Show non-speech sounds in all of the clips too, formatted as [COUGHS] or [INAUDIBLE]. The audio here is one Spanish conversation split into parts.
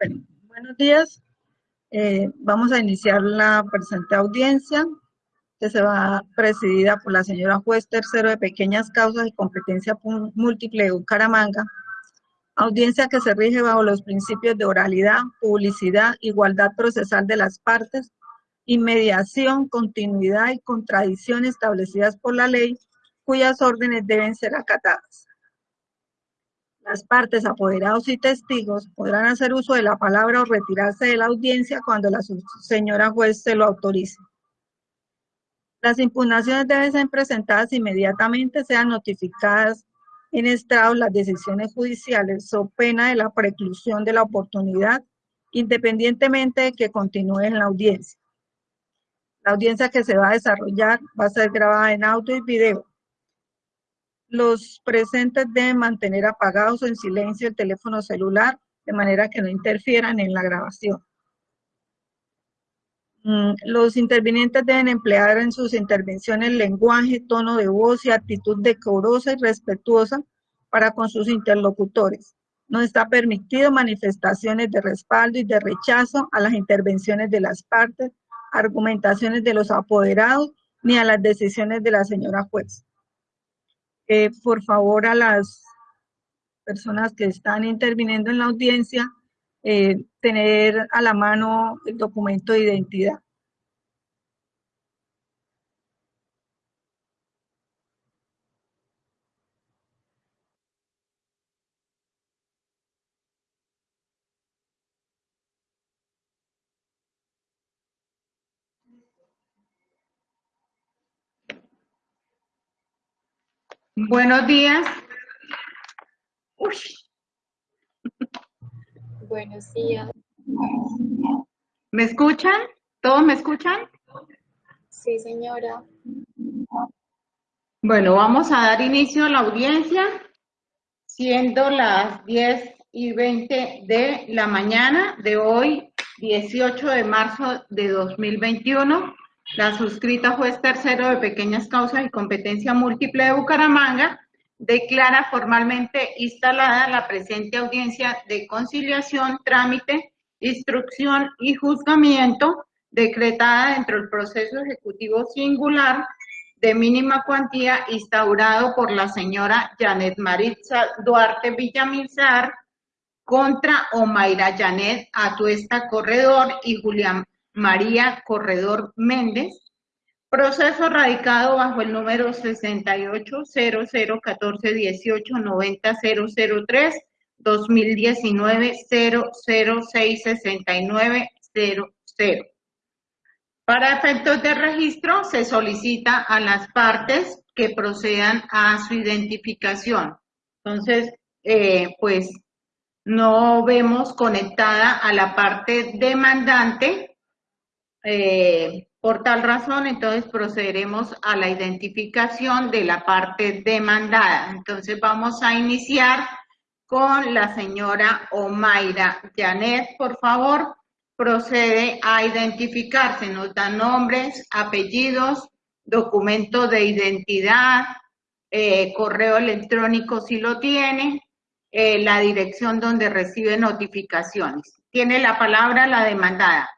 Bueno, buenos días. Eh, vamos a iniciar la presente audiencia que se va presidida por la señora juez tercero de pequeñas causas y competencia múltiple de Bucaramanga. Audiencia que se rige bajo los principios de oralidad, publicidad, igualdad procesal de las partes, inmediación, continuidad y contradicción establecidas por la ley, cuyas órdenes deben ser acatadas. Las partes, apoderados y testigos podrán hacer uso de la palabra o retirarse de la audiencia cuando la señora juez se lo autorice. Las impugnaciones deben ser presentadas inmediatamente, sean notificadas en estrado las decisiones judiciales o pena de la preclusión de la oportunidad, independientemente de que continúe en la audiencia. La audiencia que se va a desarrollar va a ser grabada en audio y video los presentes deben mantener apagados o en silencio el teléfono celular de manera que no interfieran en la grabación. Mm, los intervinientes deben emplear en sus intervenciones lenguaje, tono de voz y actitud decorosa y respetuosa para con sus interlocutores. No está permitido manifestaciones de respaldo y de rechazo a las intervenciones de las partes, argumentaciones de los apoderados, ni a las decisiones de la señora juez por favor a las personas que están interviniendo en la audiencia, eh, tener a la mano el documento de identidad. Buenos días. Buenos días. ¿Me escuchan? ¿Todos me escuchan? Sí, señora. Bueno, vamos a dar inicio a la audiencia, siendo las 10 y 20 de la mañana de hoy, 18 de marzo de 2021. La suscrita juez tercero de pequeñas causas y competencia múltiple de Bucaramanga. Declara formalmente instalada la presente audiencia de conciliación, trámite, instrucción y juzgamiento decretada dentro del proceso ejecutivo singular de mínima cuantía instaurado por la señora Janet Maritza Duarte Villamizar contra Omaira Janet Atuesta Corredor y Julián María Corredor Méndez, proceso radicado bajo el número 680014189003 2019 0066900. Para efectos de registro, se solicita a las partes que procedan a su identificación. Entonces, eh, pues no vemos conectada a la parte demandante eh, por tal razón, entonces procederemos a la identificación de la parte demandada. Entonces vamos a iniciar con la señora Omaira Janet, por favor, procede a identificarse, nos da nombres, apellidos, documento de identidad, eh, correo electrónico si lo tiene, eh, la dirección donde recibe notificaciones. Tiene la palabra la demandada.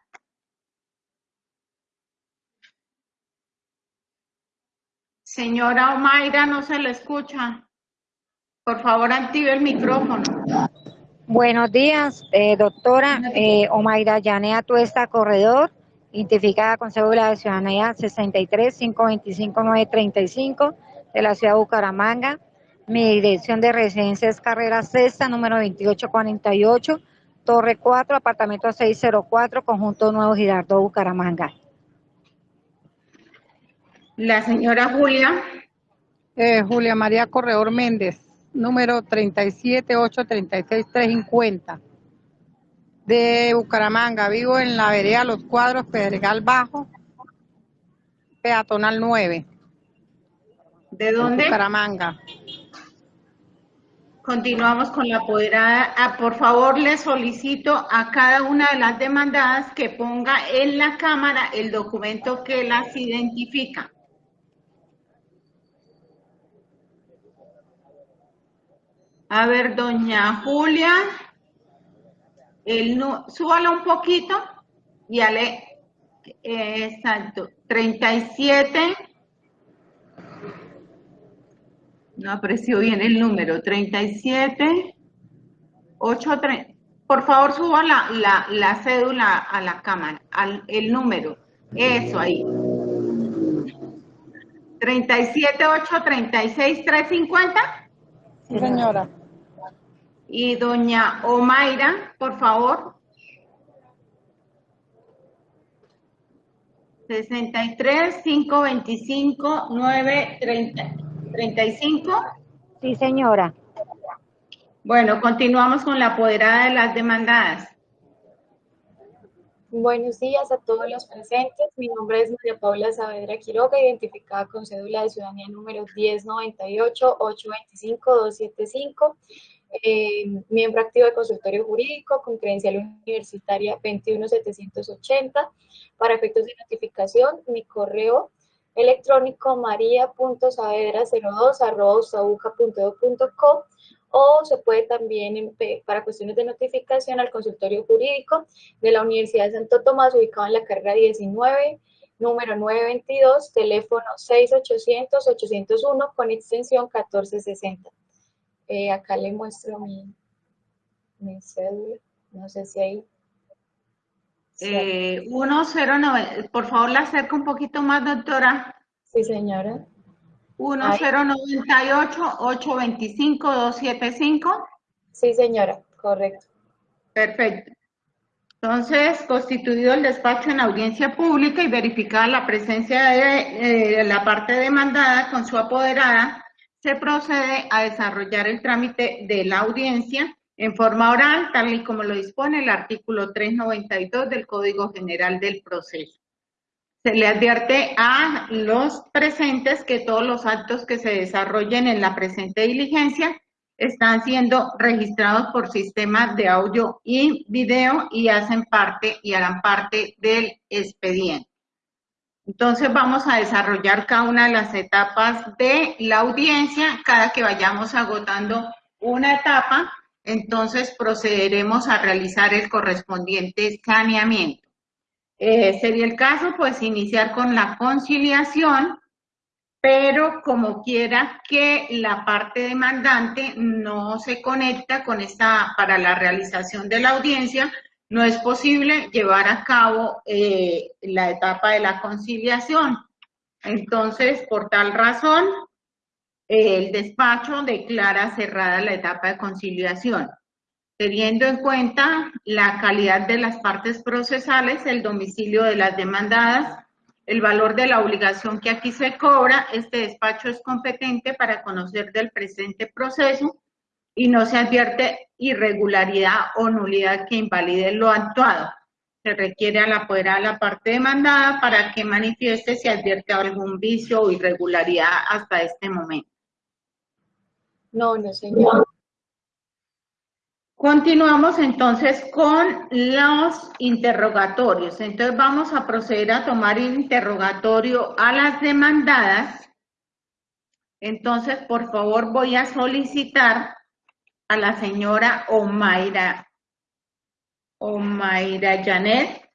Señora Omaira, no se le escucha. Por favor, active el micrófono. Buenos días, eh, doctora eh, Omaira Yanea Tuesta Corredor, identificada con cédula de ciudadanía 63 525 935 de la ciudad de Bucaramanga. Mi dirección de residencia es Carrera Sexta, número 2848, Torre 4, apartamento 604, Conjunto Nuevo Girardot, Bucaramanga. La señora Julia. Eh, Julia María Corredor Méndez, número 378-36350, de Bucaramanga. Vivo en la vereda Los Cuadros, Pedregal Bajo, peatonal 9. ¿De dónde? Bucaramanga. Continuamos con la apoderada. Ah, por favor, le solicito a cada una de las demandadas que ponga en la cámara el documento que las identifica. A ver, doña Julia. el, súbalo un poquito y ale, eh, exacto, 37, no aprecio bien el número, 37, 8, por favor suba la, la, la cédula a la cámara, al, el número, eso ahí. 37, 8, 36, 350. Sí, señora. Y doña Omaira, por favor. 63, 525, 9, 30, 35. Sí, señora. Bueno, continuamos con la apoderada de las demandadas. Buenos días a todos los presentes. Mi nombre es María Paula Saavedra Quiroga, identificada con cédula de ciudadanía número 1098-825-275. Eh, miembro activo de consultorio jurídico con credencial universitaria 21780. Para efectos de notificación, mi correo electrónico maria.saavedra02.co o se puede también, para cuestiones de notificación, al consultorio jurídico de la Universidad de Santo Tomás, ubicado en la carrera 19, número 922, teléfono 6800-801 con extensión 1460. Eh, acá le muestro mi, mi cédula, no sé si ahí. Eh, 1090, por favor, la acerca un poquito más, doctora. Sí, señora. 1098-825-275. Sí, señora, correcto. Perfecto. Entonces, constituido el despacho en audiencia pública y verificada la presencia de eh, la parte demandada con su apoderada, se procede a desarrollar el trámite de la audiencia en forma oral, tal y como lo dispone el artículo 392 del Código General del Proceso. Se le advierte a los presentes que todos los actos que se desarrollen en la presente diligencia están siendo registrados por sistemas de audio y video y hacen parte y harán parte del expediente. Entonces vamos a desarrollar cada una de las etapas de la audiencia. Cada que vayamos agotando una etapa, entonces procederemos a realizar el correspondiente saneamiento. Eh, sería el caso, pues, iniciar con la conciliación, pero como quiera que la parte demandante no se conecta con esta, para la realización de la audiencia, no es posible llevar a cabo eh, la etapa de la conciliación. Entonces, por tal razón, el despacho declara cerrada la etapa de conciliación teniendo en cuenta la calidad de las partes procesales, el domicilio de las demandadas, el valor de la obligación que aquí se cobra, este despacho es competente para conocer del presente proceso y no se advierte irregularidad o nulidad que invalide lo actuado. Se requiere a la apoderada de la parte demandada para que manifieste si advierte algún vicio o irregularidad hasta este momento. No, no, señora. Continuamos entonces con los interrogatorios. Entonces vamos a proceder a tomar el interrogatorio a las demandadas. Entonces, por favor, voy a solicitar a la señora Omaira, Omaira Janet.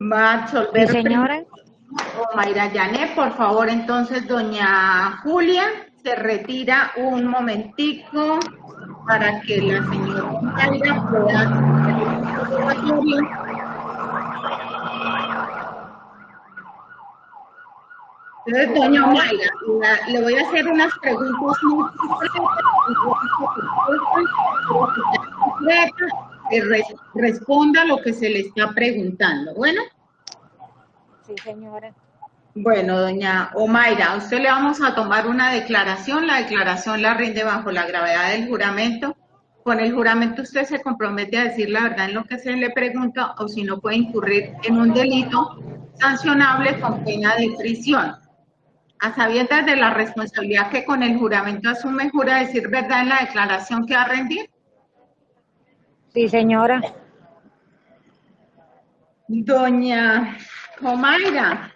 Va a absolver señora. o Mayra Yané, por favor, entonces, doña Julia, se retira un momentico para que la señora Mayra pueda hacer el interrogatorio. Entonces, doña Mayra, la- le voy a hacer unas preguntas muy concretas, que res- responda lo que se le está preguntando. Bueno. Sí, señora. Bueno, doña Omaira, a usted le vamos a tomar una declaración. La declaración la rinde bajo la gravedad del juramento. Con el juramento usted se compromete a decir la verdad en lo que se le pregunta o si no puede incurrir en un delito sancionable con pena de prisión. A sabiendas de la responsabilidad que con el juramento asume, jura decir verdad en la declaración que va a rendir. Sí, señora. Doña Omaira,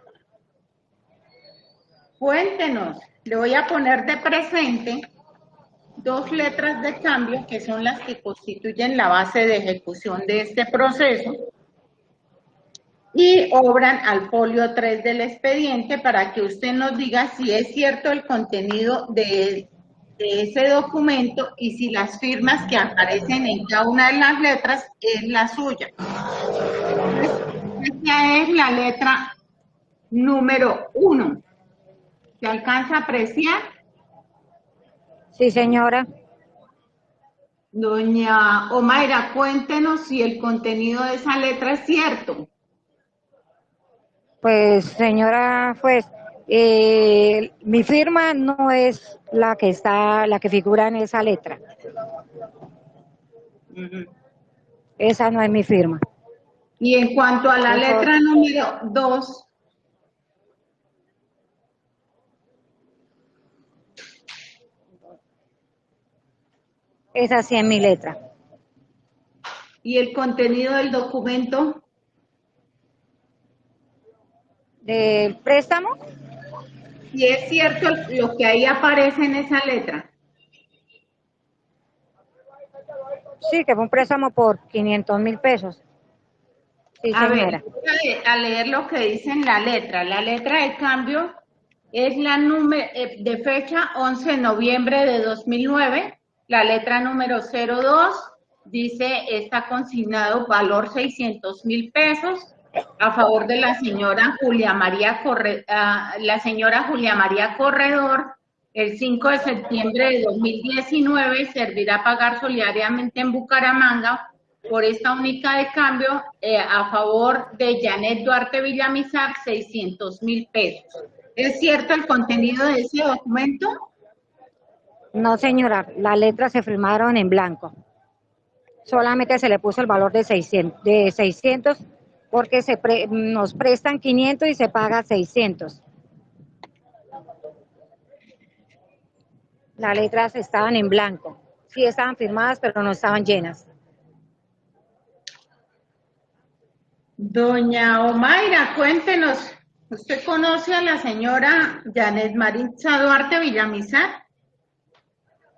cuéntenos, le voy a poner de presente dos letras de cambio que son las que constituyen la base de ejecución de este proceso y obran al folio 3 del expediente para que usted nos diga si es cierto el contenido de, ese documento y si las firmas que aparecen en cada una de las letras es la suya. Esta es la letra número 1. ¿Se alcanza a apreciar? Sí, señora. Doña Omaira, cuéntenos si el contenido de esa letra es cierto. Pues, señora pues, mi firma no es la que está, la que figura en esa letra. Esa no es mi firma. Y en cuanto a la letra número 2, Esa sí es mi letra. ¿Y el contenido del documento? ¿Del préstamo? Si es cierto lo que ahí aparece en esa letra. Sí, que fue un préstamo por 500 mil pesos. Sí, a ver, a leer lo que dice en la letra. La letra de cambio es la número eh, de fecha 11 de noviembre de 2009 la letra número 02 dice, está consignado valor 600 mil pesos a favor de la señora Julia María Corre, ah, la señora Julia María Corredor. El 5 de septiembre de 2019 servirá pagar solidariamente en Bucaramanga por esta única de cambio eh, a favor de Janet Duarte Villamizar 600 mil pesos. ¿Es cierto el contenido de ese documento? No, señora, las letras se firmaron en blanco. Solamente se le puso el valor de 600, de 600 porque se nos prestan 500 y se paga 600. Las letras estaban en blanco. Sí estaban firmadas, pero no estaban llenas. Doña Omaira, cuéntenos, ¿usted conoce a la señora Janet Maritza Duarte Villamizar?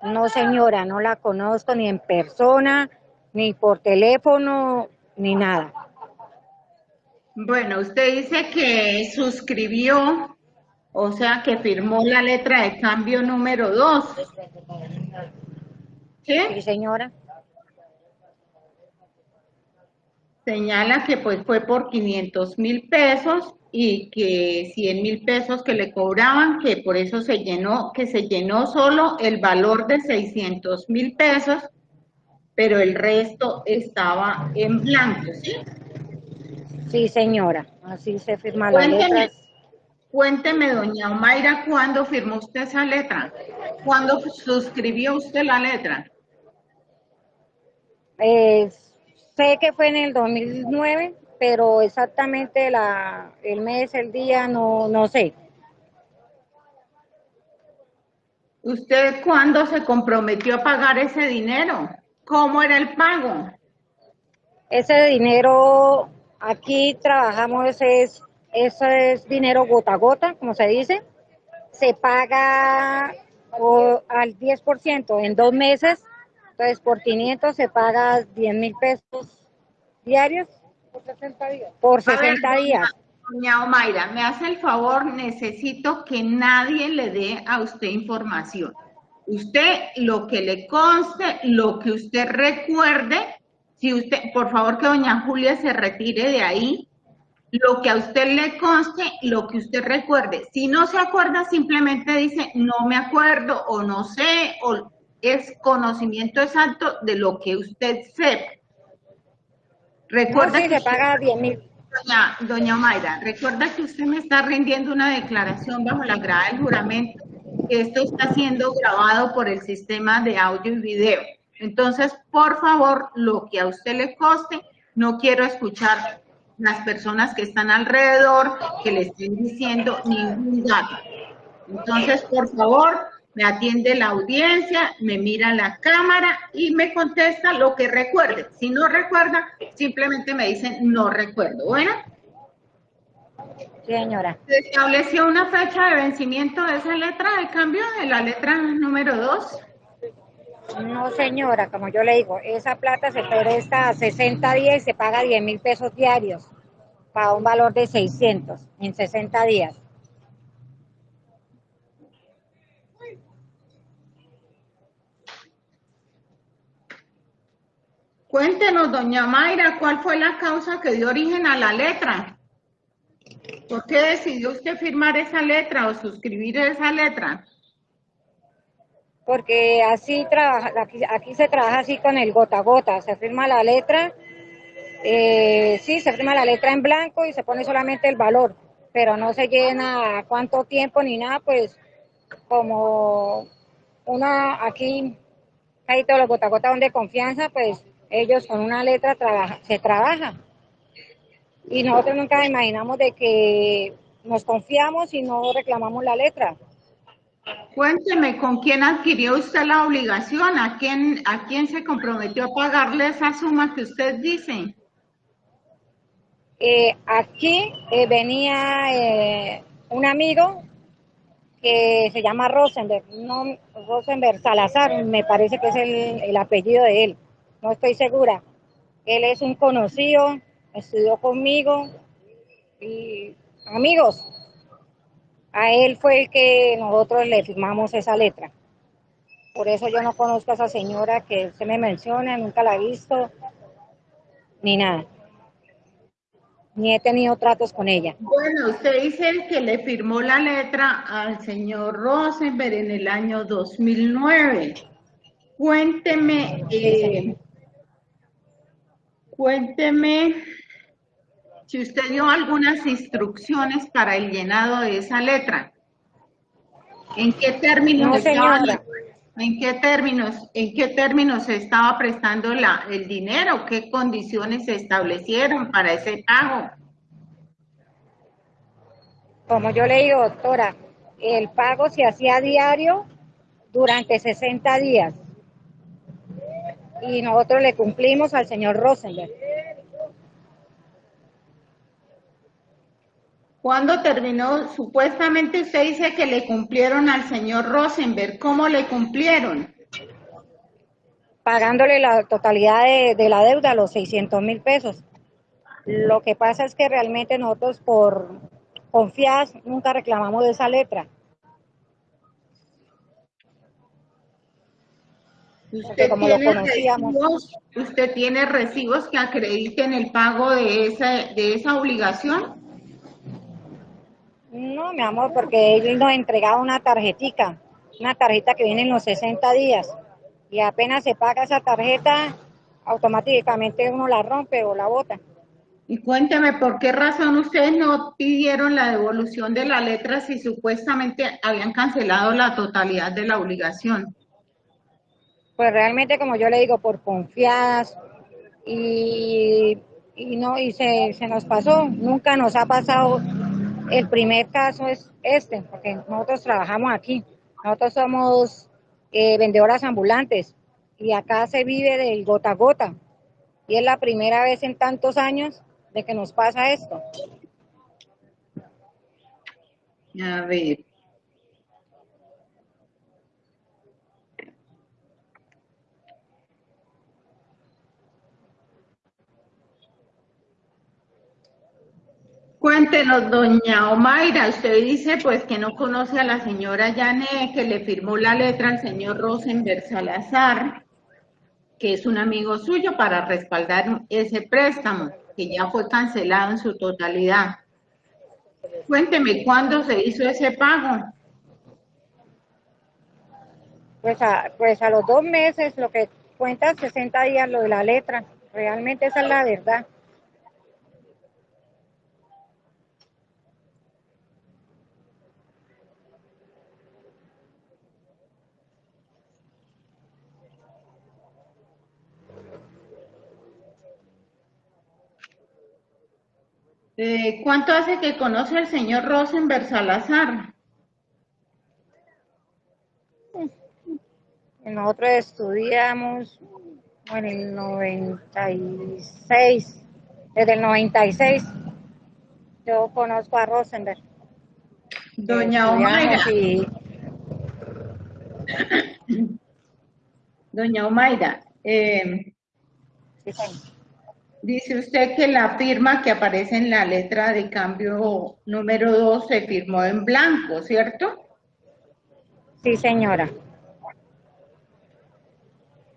No, señora, no la conozco ni en persona, ni por teléfono, ni nada. Bueno, usted dice que suscribió, o sea, que firmó la letra de cambio número 2. ¿Sí? Sí, señora. Señala que pues fue por 500 mil pesos y que 100 mil pesos que le cobraban, que por eso se llenó, que se llenó solo el valor de 600 mil pesos, pero el resto estaba en blanco, ¿sí? Sí, señora, así se firma la letra. Cuénteme, doña Omaira, ¿cuándo firmó usted esa letra? ¿Cuándo suscribió usted la letra? Eh, sé que fue en el 2009 pero exactamente la, el mes, el día, no, no sé. ¿Usted cuándo se comprometió a pagar ese dinero? ¿Cómo era el pago? Ese dinero, aquí trabajamos, ese es, ese es dinero gota a gota, como se dice. Se paga al 10% en dos meses, entonces por 500 se paga 10 mil pesos diarios por 60 días. Por 60 días. Doña Omaira, me hace el favor, necesito que nadie le dé a usted información. Usted, lo que le conste, lo que usted recuerde, si usted, por favor que doña Julia se retire de ahí, lo que a usted le conste, lo que usted recuerde. Si no se acuerda, simplemente dice, no me acuerdo o no sé, o es conocimiento exacto de lo que usted sepa. Recuerda que paga 10 mil. Doña, doña Mayra, recuerda que usted me está rindiendo una declaración bajo la grada del juramento. Esto está siendo grabado por el sistema de audio y video. Entonces, por favor, lo que a usted le coste, no quiero escuchar las personas que están alrededor que le estén diciendo ningún dato. Entonces, por favor, me atiende la audiencia, me mira la cámara y me contesta lo que recuerde. Si no recuerda, simplemente me dicen no recuerdo. Bueno. Señora. ¿Se estableció una fecha de vencimiento de esa letra de cambio, de la letra número 2? No, señora, como yo le digo, esa plata se presta a 60 días y se paga 10 mil pesos diarios para un valor de 600 en 60 días. Cuéntenos, doña Mayra, ¿cuál fue la causa que dio origen a la letra? ¿Por qué decidió usted firmar esa letra o suscribir esa letra? Porque así trabaja, aquí, se trabaja así con el gota a gota, se firma la letra, eh, sí, se firma la letra en blanco y se pone solamente el valor, pero no se llena cuánto tiempo ni nada, pues como una aquí, hay todos los gota a gota donde confianza, pues ellos con una letra trabaja, se trabaja. Y nosotros nunca imaginamos de que nos confiamos y no reclamamos la letra. Cuénteme, ¿con quién adquirió usted la obligación? ¿A quién, a quién se comprometió a pagarle esa suma que usted dice? Eh, aquí eh, venía eh, un amigo que se llama Rosenberg, no, Rosenberg Salazar, me parece que es el, el apellido de él, no estoy segura. Él es un conocido, estudió conmigo y amigos. A él fue el que nosotros le firmamos esa letra. Por eso yo no conozco a esa señora que usted me menciona, nunca la he visto, ni nada. Ni he tenido tratos con ella. Bueno, usted dice que le firmó la letra al señor Rosenberg en el año 2009. Cuénteme, eh, cuénteme si usted dio algunas instrucciones para el llenado de esa letra. ¿En qué términos No, estaba-. ¿En qué términos, en qué términos se estaba prestando la, el dinero? ¿Qué condiciones se establecieron para ese pago? Como yo le digo, doctora, el pago se hacía diario durante 60 días. Y nosotros le cumplimos al señor Rosenberg. ¿Cuándo terminó? Supuestamente usted dice que le cumplieron al señor Rosenberg. ¿Cómo le cumplieron? pagándole la totalidad de, de la deuda, los 600 mil pesos. Lo que pasa es que realmente nosotros por confiadas nunca reclamamos de esa letra. Usted como lo tiene conocíamos. recibos, usted tiene recibos que acrediten el pago de esa, de esa obligación. No, mi amor, porque él nos entregaba una tarjetica, una tarjeta que viene en los 60 días. Y apenas se paga esa tarjeta, automáticamente uno la rompe o la bota. Y cuénteme, ¿por qué razón ustedes no pidieron la devolución de la letra si supuestamente habían cancelado la totalidad de la obligación? Pues realmente, como yo le digo, por confiadas y, y no, y se, se nos pasó, nunca nos ha pasado. El primer caso es este, porque nosotros trabajamos aquí, nosotros somos eh, vendedoras ambulantes y acá se vive del gota a gota. Y es la primera vez en tantos años de que nos pasa esto. A ver. Cuéntenos, doña Omaira, usted dice pues que no conoce a la señora Yané, que le firmó la letra al señor Rosenberg Salazar, que es un amigo suyo para respaldar ese préstamo, que ya fue cancelado en su totalidad. Cuénteme, ¿cuándo se hizo ese pago? Pues a, pues a los dos meses, lo que cuenta 60 días lo de la letra, realmente esa es la verdad. Eh, ¿Cuánto hace que conoce al señor Rosenberg Salazar? Nosotros estudiamos en el 96, desde el 96. yo conozco a Rosenberg. Doña Omaira. Y... [COUGHS] Doña Omaira, eh, dice usted que la firma que aparece en la letra de cambio número 2 se firmó en blanco, ¿cierto? Sí, señora.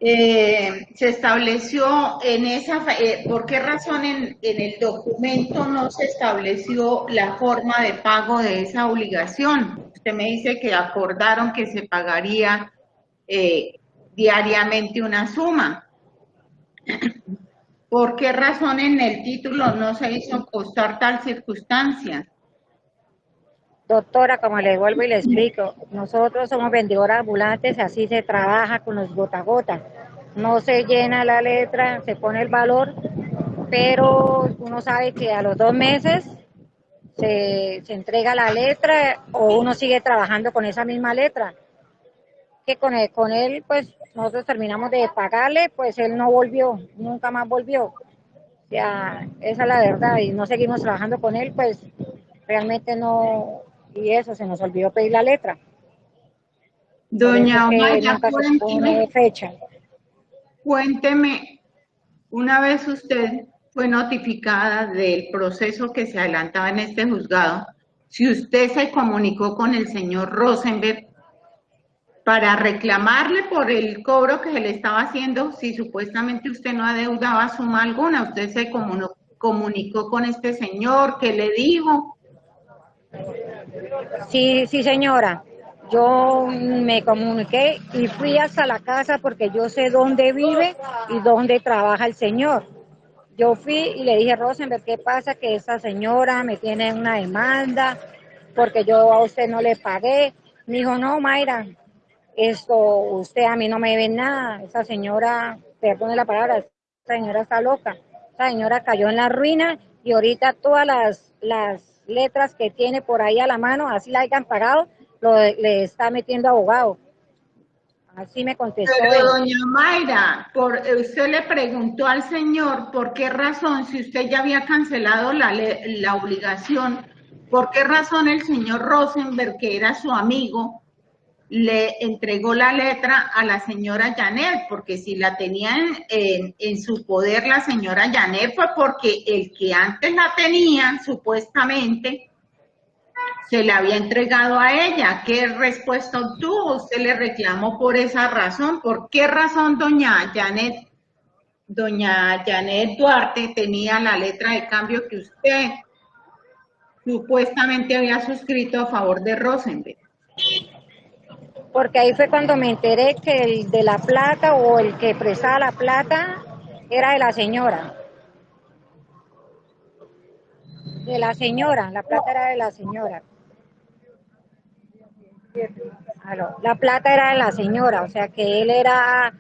Eh, se estableció en esa, eh, ¿por qué razón en, en, el documento no se estableció la forma de pago de esa obligación? Usted me dice que acordaron que se pagaría eh, diariamente una suma. ¿Por qué razón en el título no se hizo constar tal circunstancia? Doctora, como le vuelvo y le explico, nosotros somos vendedores ambulantes, así se trabaja con los gota gota. No se llena la letra, se pone el valor, pero uno sabe que a los dos meses se, se entrega la letra o uno sigue trabajando con esa misma letra. Que con él, con él, pues nosotros terminamos de pagarle, pues él no volvió, nunca más volvió. O sea, esa es la verdad, y no seguimos trabajando con él, pues realmente no, y eso, se nos olvidó pedir la letra. Doña Omaya, cuénteme, fecha. cuénteme, una vez usted fue notificada del proceso que se adelantaba en este juzgado, si usted se comunicó con el señor Rosenberg para reclamarle por el cobro que se le estaba haciendo, si supuestamente usted no adeudaba suma alguna, usted se comunicó con este señor, ¿qué le dijo? Sí, sí, señora. Yo me comuniqué y fui hasta la casa porque yo sé dónde vive y dónde trabaja el señor. Yo fui y le dije, Rosenberg, ¿qué pasa? Que esa señora me tiene una demanda porque yo a usted no le pagué. Me dijo, no, Mayra, esto, usted a mí no me ve nada. Esa señora, perdone la palabra, esa señora está loca. Esa señora cayó en la ruina y ahorita todas las, las letras que tiene por ahí a la mano, así la hayan pagado, lo, le está metiendo abogado. Así me contestó. Pero doña Mayra, por, usted le preguntó al señor por qué razón, si usted ya había cancelado la, la obligación, por qué razón el señor Rosenberg, que era su amigo, le entregó la letra a la señora Janet, porque si la tenía en, su poder la señora Janet fue porque el que antes la tenía, supuestamente, se le había entregado a ella. ¿Qué respuesta obtuvo? Usted le reclamó por esa razón. ¿Por qué razón doña Janet, doña Janet Duarte tenía la letra de cambio que usted supuestamente había suscrito a favor de Rosenberg? Porque ahí fue cuando me enteré que el de la plata o el que prestaba la plata era de la señora. De la señora, la plata era de la señora. La plata era de la señora, o sea que él era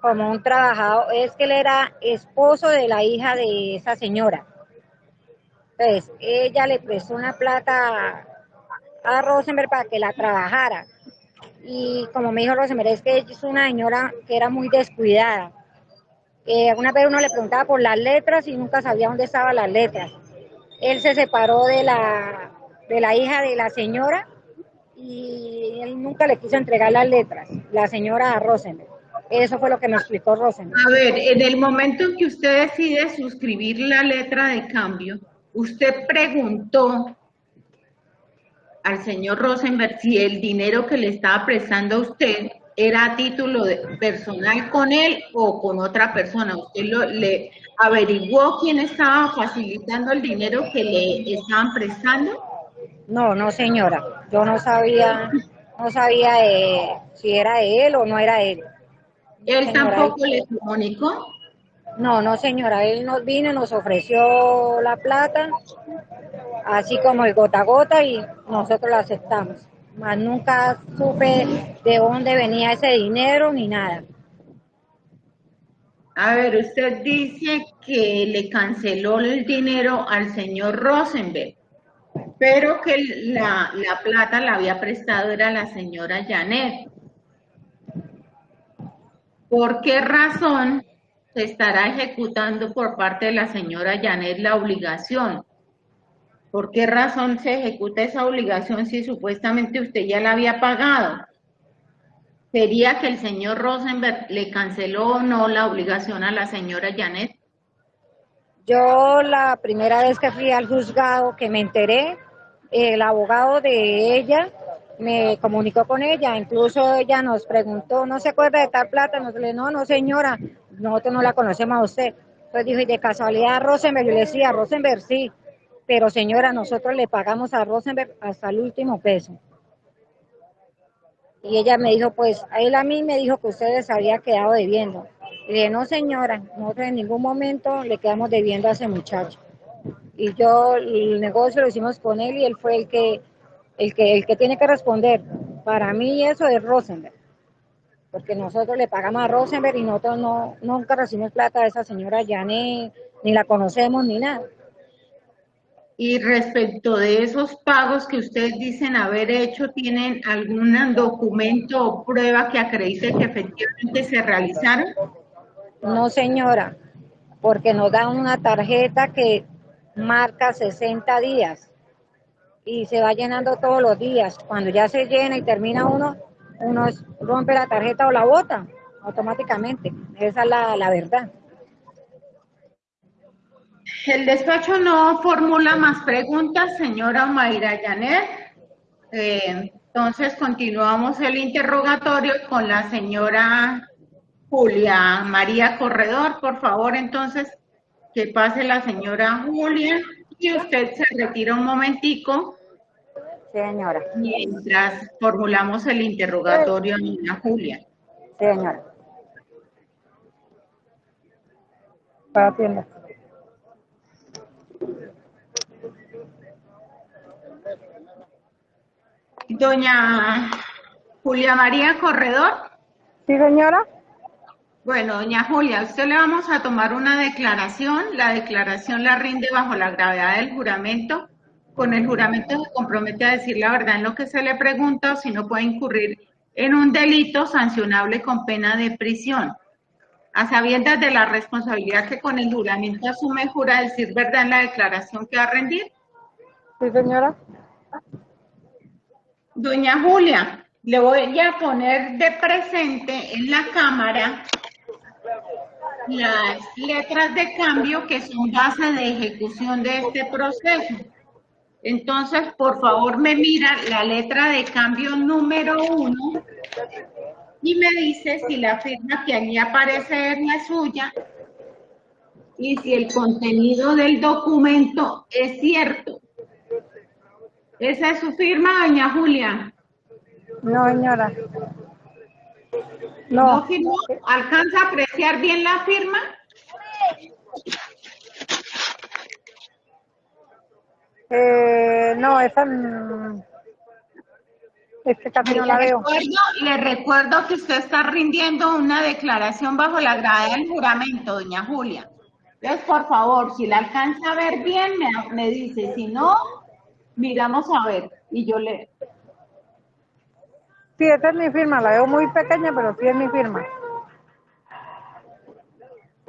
como un trabajador, es que él era esposo de la hija de esa señora. Entonces, ella le prestó una plata a Rosenberg para que la trabajara y como me dijo Rosemary, es que es una señora que era muy descuidada. Eh, alguna vez uno le preguntaba por las letras y nunca sabía dónde estaban las letras. Él se separó de la, de la hija de la señora y él nunca le quiso entregar las letras, la señora Rosenberg. Eso fue lo que me explicó Rosenberg. A ver, en el momento en que usted decide suscribir la letra de cambio, usted preguntó al señor Rosenberg si el dinero que le estaba prestando a usted era a título personal con él o con otra persona. ¿Usted lo, le averiguó quién estaba facilitando el dinero que le estaban prestando? No, no señora, yo no sabía, no sabía si era él o no era él. ¿Él tampoco le comunicó? No, no señora, él nos vino, nos ofreció la plata así como el gota a gota y nosotros lo aceptamos. Más nunca supe de dónde venía ese dinero ni nada. A ver, usted dice que le canceló el dinero al señor Rosenberg, pero que la, la plata la había prestado era la señora Janet. ¿Por qué razón se estará ejecutando por parte de la señora Janet la obligación? ¿Por qué razón se ejecuta esa obligación si supuestamente usted ya la había pagado? ¿Sería que el señor Rosenberg le canceló o no la obligación a la señora Janet? Yo la primera vez que fui al juzgado que me enteré, el abogado de ella me comunicó con ella, incluso ella nos preguntó, ¿no se acuerda de tal plata? Nos le no, no señora, nosotros no la conocemos a usted. Entonces dijo, y de casualidad Rosenberg, yo le decía, Rosenberg sí, pero señora, nosotros le pagamos a Rosenberg hasta el último peso. Y ella me dijo, pues, él a mí me dijo que ustedes había quedado debiendo. Y le dije, no señora, nosotros en ningún momento le quedamos debiendo a ese muchacho. Y yo, el negocio lo hicimos con él y él fue el que, el que, el que tiene que responder. Para mí eso es Rosenberg. Porque nosotros le pagamos a Rosenberg y nosotros no, nunca recibimos plata de esa señora Janet, ni la conocemos ni nada. Y respecto de esos pagos que ustedes dicen haber hecho, ¿tienen algún documento o prueba que acredite que efectivamente se realizaron? No, señora, porque nos dan una tarjeta que marca 60 días y se va llenando todos los días. Cuando ya se llena y termina uno, uno rompe la tarjeta o la bota automáticamente. Esa es la, la verdad. El despacho no formula más preguntas, señora Mayra Janet. Eh, entonces continuamos el interrogatorio con la señora Julia María Corredor. Por favor, entonces, que pase la señora Julia y usted se retira un momentico. Señora. Mientras formulamos el interrogatorio a Julia. Señora. Para Doña Julia María Corredor. Sí, señora. Bueno, doña Julia, a usted le vamos a tomar una declaración. La declaración la rinde bajo la gravedad del juramento. Con el juramento se compromete a decir la verdad en lo que se le pregunta o si no puede incurrir en un delito sancionable con pena de prisión. A sabiendas de la responsabilidad que con el juramento asume, jura decir verdad en la declaración que va a rendir. Sí, señora. Doña Julia, le voy a poner de presente en la cámara las letras de cambio que son base de ejecución de este proceso. Entonces, por favor, me mira la letra de cambio número uno y me dice si la firma que allí aparece es la suya y si el contenido del documento es cierto. ¿Esa es su firma, doña Julia? No, señora. ¿No firmó? ¿Alcanza a apreciar bien la firma? Eh, no, esa mm, este casi no la veo. recuerdo, le recuerdo que usted está rindiendo una declaración bajo la grada del juramento, doña Julia. Entonces, por favor, si la alcanza a ver bien, me, me dice. Si no, miramos a ver. Y yo le... Sí, esa es mi firma, la veo muy pequeña, pero sí es mi firma.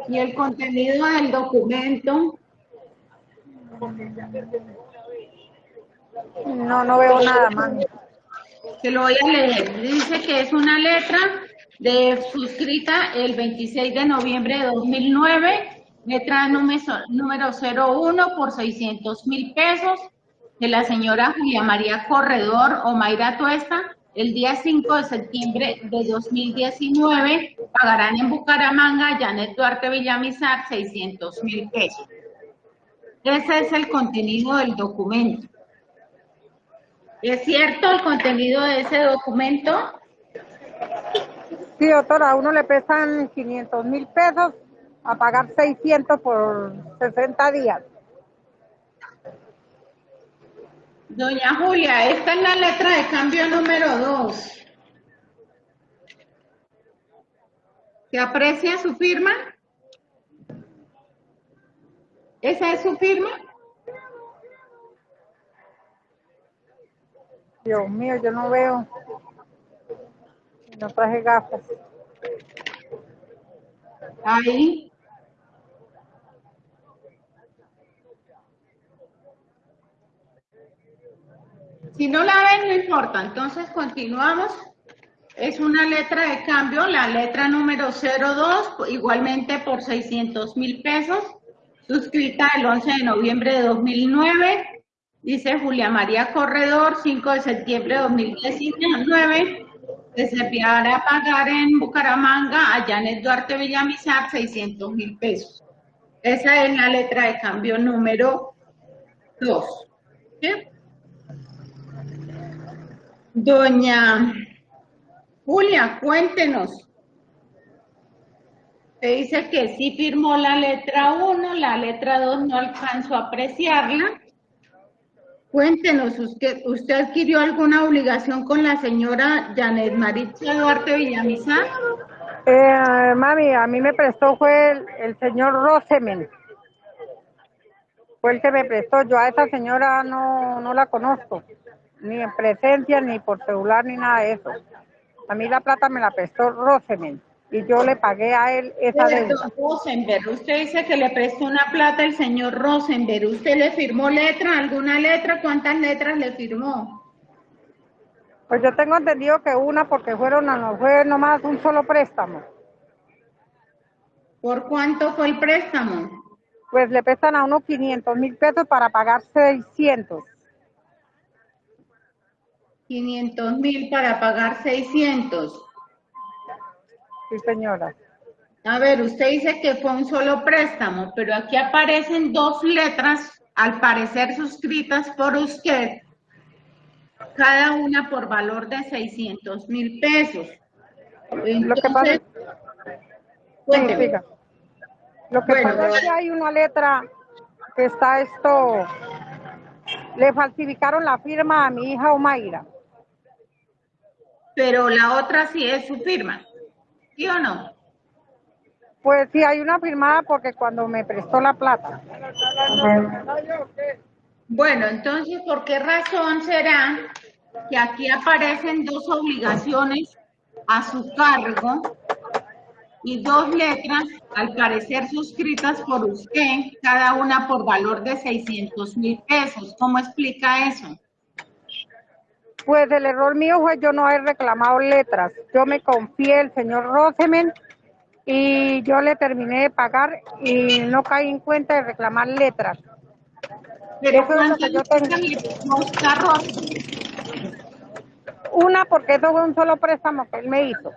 Y el contenido del documento, No, no veo nada, mami. se lo voy a leer. Dice que es una letra de suscrita el 26 de noviembre de 2009, letra número, número 01 por 600 mil pesos, de la señora Julia María Corredor o Mayra Tuesta, el día 5 de septiembre de 2019, pagarán en Bucaramanga Janet Duarte Villamizar 600 mil pesos. Ese es el contenido del documento. ¿Es cierto el contenido de ese documento? Sí, doctora, a uno le pesan 500 mil pesos a pagar 600 por 60 días. Doña Julia, esta es la letra de cambio número 2. ¿Se aprecia su firma? ¿Esa es su firma? Dios mío, yo no veo. No traje gafas. Ahí. Si no la ven, no importa. Entonces continuamos. Es una letra de cambio, la letra número 02, igualmente por 600 mil pesos, suscrita el 11 de noviembre de 2009. Dice Julia María Corredor, 5 de septiembre de 2019 que se enviará a pagar en Bucaramanga a Janet Duarte Villamizar 600 mil pesos. Esa es la letra de cambio número 2. Doña Julia, cuéntenos. Se dice que sí firmó la letra 1, la letra 2 no alcanzó a apreciarla. Cuéntenos, ¿usted, ¿usted adquirió alguna obligación con la señora Janet Maritza Duarte Villamizar? Eh, mami, a mí me prestó fue el, el señor Rosemen. Fue el que me prestó. Yo a esa señora no, no la conozco, ni en presencia, ni por celular, ni nada de eso. A mí la plata me la prestó Rosemen y yo le pagué a él esa deuda. Rosenberg, usted dice que le prestó una plata el señor Rosenberg. ¿Usted le firmó letra, alguna letra? ¿Cuántas letras le firmó? Pues yo tengo entendido que una porque fueron, no fue nomás un solo préstamo. ¿Por cuánto fue el préstamo? Pues le prestan a uno 500 mil pesos para pagar 600. 500 mil para pagar 600. Sí, señora. A ver, usted dice que fue un solo préstamo, pero aquí aparecen dos letras, al parecer suscritas por usted, cada una por valor de 600 mil pesos. Entonces, Lo que pasa, sí, Lo que Bueno. pasa es que hay una letra que está esto, le falsificaron la firma a mi hija Omaira. Pero la otra sí es su firma, ¿sí o no? Pues sí, hay una firmada porque cuando me prestó la plata. Bueno, entonces, ¿por qué razón será que aquí aparecen dos obligaciones a su cargo y dos letras, al parecer suscritas por usted, cada una por valor de 600 mil pesos? ¿Cómo explica eso? Pues el error mío fue yo no haber reclamado letras. Yo me confié el señor Rosemen y yo le terminé de pagar y no caí en cuenta de reclamar letras. Pero. Una porque eso fue un solo préstamo que él me hizo.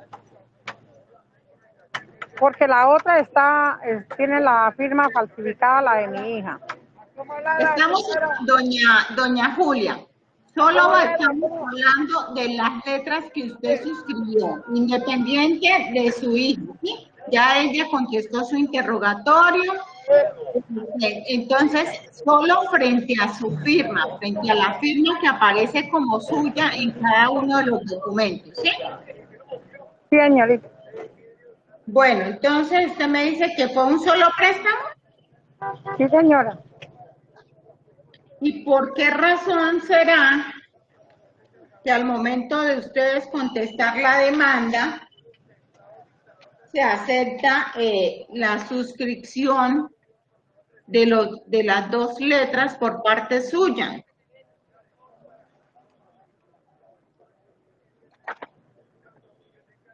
Porque la otra está, tiene la firma falsificada, la de mi hija. Estamos, doña, doña Julia, solo estamos hablando de las letras que usted suscribió, independiente de su hijo, ¿sí? Ya ella contestó su interrogatorio, entonces solo frente a su firma, frente a la firma que aparece como suya en cada uno de los documentos, ¿sí? Sí, señorita. Bueno, entonces usted me dice que fue un solo préstamo. Sí, señora. ¿Y por qué razón será que al momento de ustedes contestar la demanda se acepta eh, la suscripción de, los, de las dos letras por parte suya?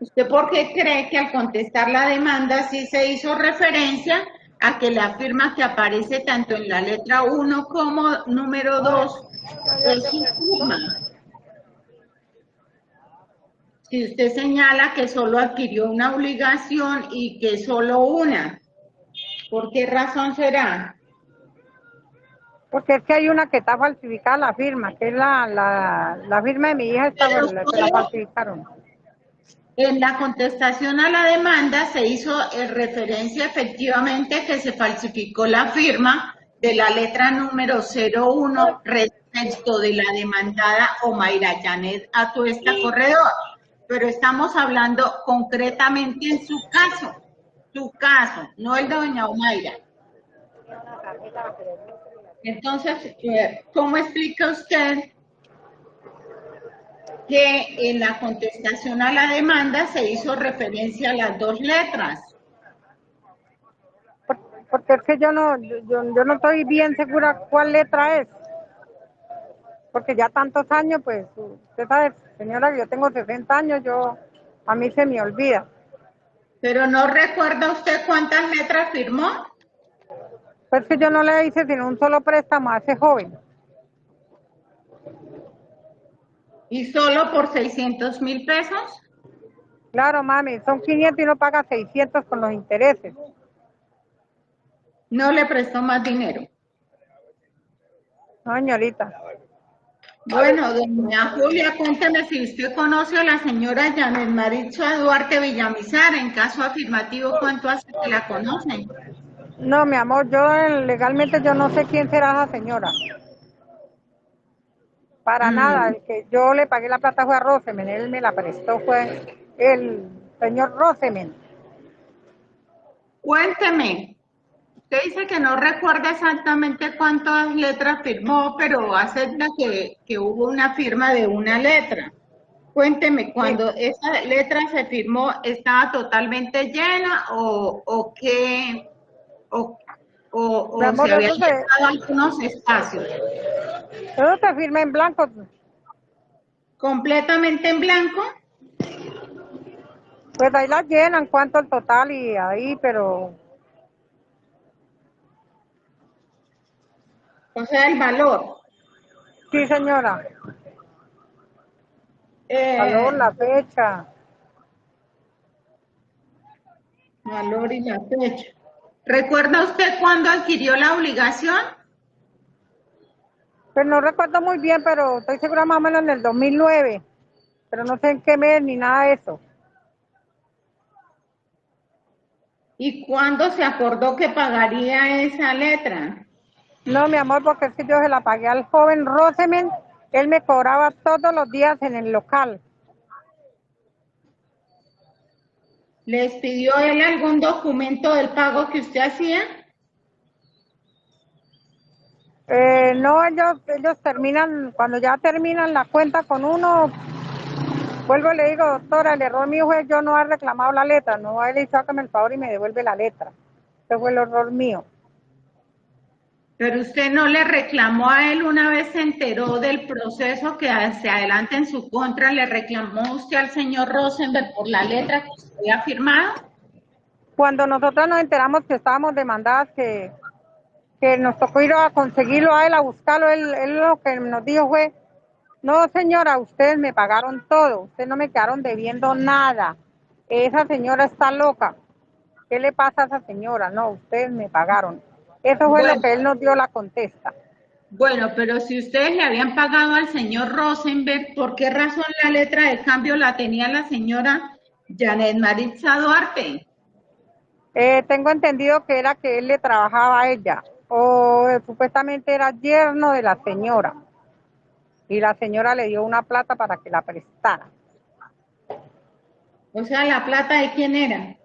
¿Usted por qué cree que al contestar la demanda sí se hizo referencia a que la firma que aparece tanto en la letra 1 como número 2 es su firma? Si usted señala que solo adquirió una obligación y que solo una, ¿por qué razón será? Porque es que hay una que está falsificada la firma, que es la, la, la firma de mi hija, está, la, falsificaron. En la contestación a la demanda se hizo referencia efectivamente que se falsificó la firma de la letra número 01 respecto de la demandada Omaira Janet Atuesta Corredor. Pero estamos hablando concretamente en su caso, su caso, no el de doña Omaira. Entonces, eh, ¿cómo explica usted que en la contestación a la demanda se hizo referencia a las dos letras? Por- Porque es que yo no, yo, yo no estoy bien segura cuál letra es. porque ya tantos años, pues, usted sabe, señora, que yo tengo 60 años, yo, a mí se me olvida. Pero no recuerda usted cuántas letras firmó. Pues que yo no le hice sino un solo préstamo a ese joven. ¿Y solo por 600 mil pesos? Claro, mami, son 500 y no paga 600 con los intereses. No le prestó más dinero. No, señorita. Bueno, doña Julia, cuénteme si usted conoce a la señora Janet Maritza Duarte Villamizar. En caso afirmativo, ¿cuánto hace que la conocen? No, mi amor, yo eh, legalmente yo no sé quién será esa señora. Para Mm. nada, el que yo le pagué la plata fue a Rosemen, él me la prestó, fue el señor Rosemen. Cuénteme. Usted dice que no recuerda exactamente cuántas letras firmó, pero acepta que, que hubo una firma de una letra. Cuénteme, cuando esa letra se firmó, ¿estaba totalmente llena o, o qué? ¿O, o, o se habían dejado algunos espacios? Todo te firma en blanco, ¿Completamente en blanco? pues ahí la llenan, cuánto el total y ahí, pero O sea, el valor. sí señora, Eh, valor, la fecha. Valor y la fecha. ¿Recuerda usted cuándo adquirió la obligación? Pues no recuerdo muy bien, pero estoy segura más o menos en el 2009, pero no sé en qué mes ni nada de eso. ¿Y cuándo se acordó que pagaría esa letra? No, mi amor, porque es que yo se la pagué al joven Rosemen. Él me cobraba todos los días en el local. ¿Les pidió él algún documento del pago que usted hacía? Eh, no, ellos, ellos terminan, cuando ya terminan la cuenta con uno, vuelvo y le digo, doctora, el error mío fue yo no haber reclamado la letra, no haber dicho hágame el favor y me devuelve la letra. Ese fue el error mío. Pero usted no le reclamó a él una vez se enteró del proceso que se adelanta en su contra, le reclamó usted al señor Rosenberg por la letra que usted había firmado. Cuando nosotros nos enteramos que estábamos demandadas, que, que nos tocó ir a conseguirlo a él, a buscarlo, él, él lo que nos dijo fue, no señora, ustedes me pagaron todo, ustedes no me quedaron debiendo nada, esa señora está loca, ¿qué le pasa a esa señora? No, ustedes me pagaron. Eso fue Bueno. lo que él nos dio la contesta. Bueno, pero si ustedes le habían pagado al señor Rosenberg, ¿por qué razón la letra de cambio la tenía la señora Janet Maritza Duarte? Eh, tengo entendido que era que él le trabajaba a ella, o eh, supuestamente era yerno de la señora, y la señora le dio una plata para que la prestara. O sea, ¿la plata de quién era?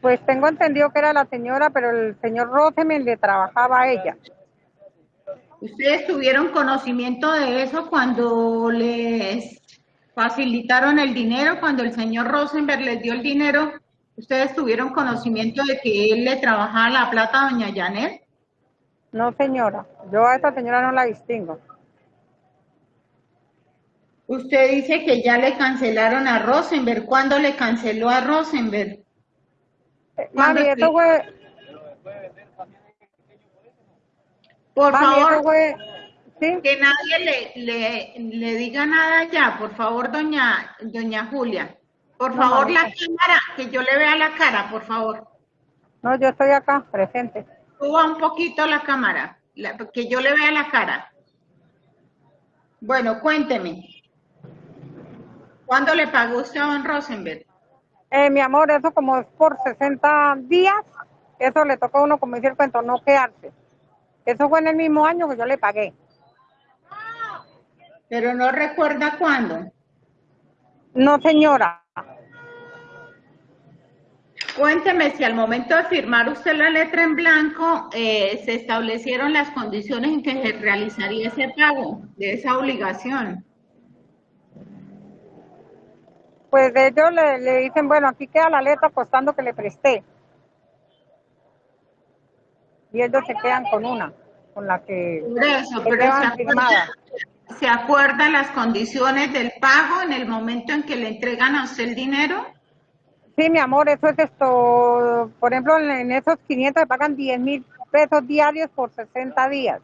Pues tengo entendido que era la señora, pero el señor Rosemen le trabajaba a ella. ¿Ustedes tuvieron conocimiento de eso cuando les facilitaron el dinero, cuando el señor Rosenberg les dio el dinero? ¿Ustedes tuvieron conocimiento de que él le trabajaba la plata a doña Janet? No, señora, yo a esa señora no la distingo. Usted dice que ya le cancelaron a Rosenberg. ¿Cuándo le canceló a Rosenberg? Eh, ¿Cuándo Mami, es eso que- fue, Por mami, favor, fue, sí, que nadie le, le, le diga nada ya, por favor, doña, doña Julia. Por No, favor, la cámara, que yo le vea la cara, por favor. no, yo estoy acá, presente. Suba un poquito la cámara, la- que yo le vea la cara. Bueno, cuénteme. ¿Cuándo le pagó usted a don Rosenberg? Eh, mi amor, eso como es por 60 días, eso le toca a uno, como dice el cuento, no quedarse. Eso fue en el mismo año que yo le pagué. Pero no recuerda cuándo. No, señora. Cuénteme si al momento de firmar usted la letra en blanco eh, se establecieron las condiciones en que se realizaría ese pago de esa obligación. Pues ellos le, le dicen, bueno, aquí queda la letra costando que le presté. Y ellos se quedan con una, con la que Por eso, pero se acuerda, ¿se acuerdan las condiciones del pago en el momento en que le entregan a usted el dinero? Sí, mi amor, eso es esto. Por ejemplo, en, esos 500 se pagan 10 mil pesos diarios por 60 días.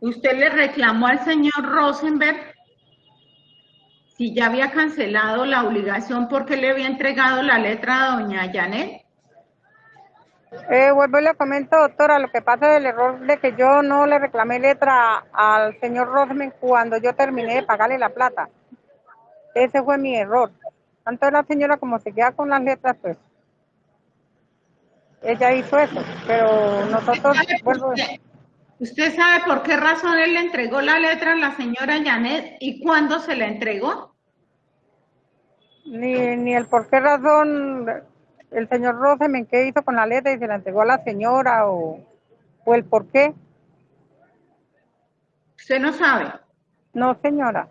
¿Usted le reclamó al señor Rosenberg si ya había cancelado la obligación porque le había entregado la letra a doña Janet? Eh, vuelvo y le comento, doctora, lo que pasa es el error de que yo no le reclamé letra al señor Rosman cuando yo terminé de pagarle la plata. Ese fue mi error. Tanto la señora como se queda con las letras, pues ella hizo eso. Pero nosotros, ¿Sabe por vuelvo, qué? ¿Usted sabe por qué razón él le entregó la letra a la señora Janet y cuándo se la entregó? ni, ni el por qué razón el señor Rosemen qué hizo con la letra y se la entregó a la señora o, o el por qué. Usted no sabe. No, señora.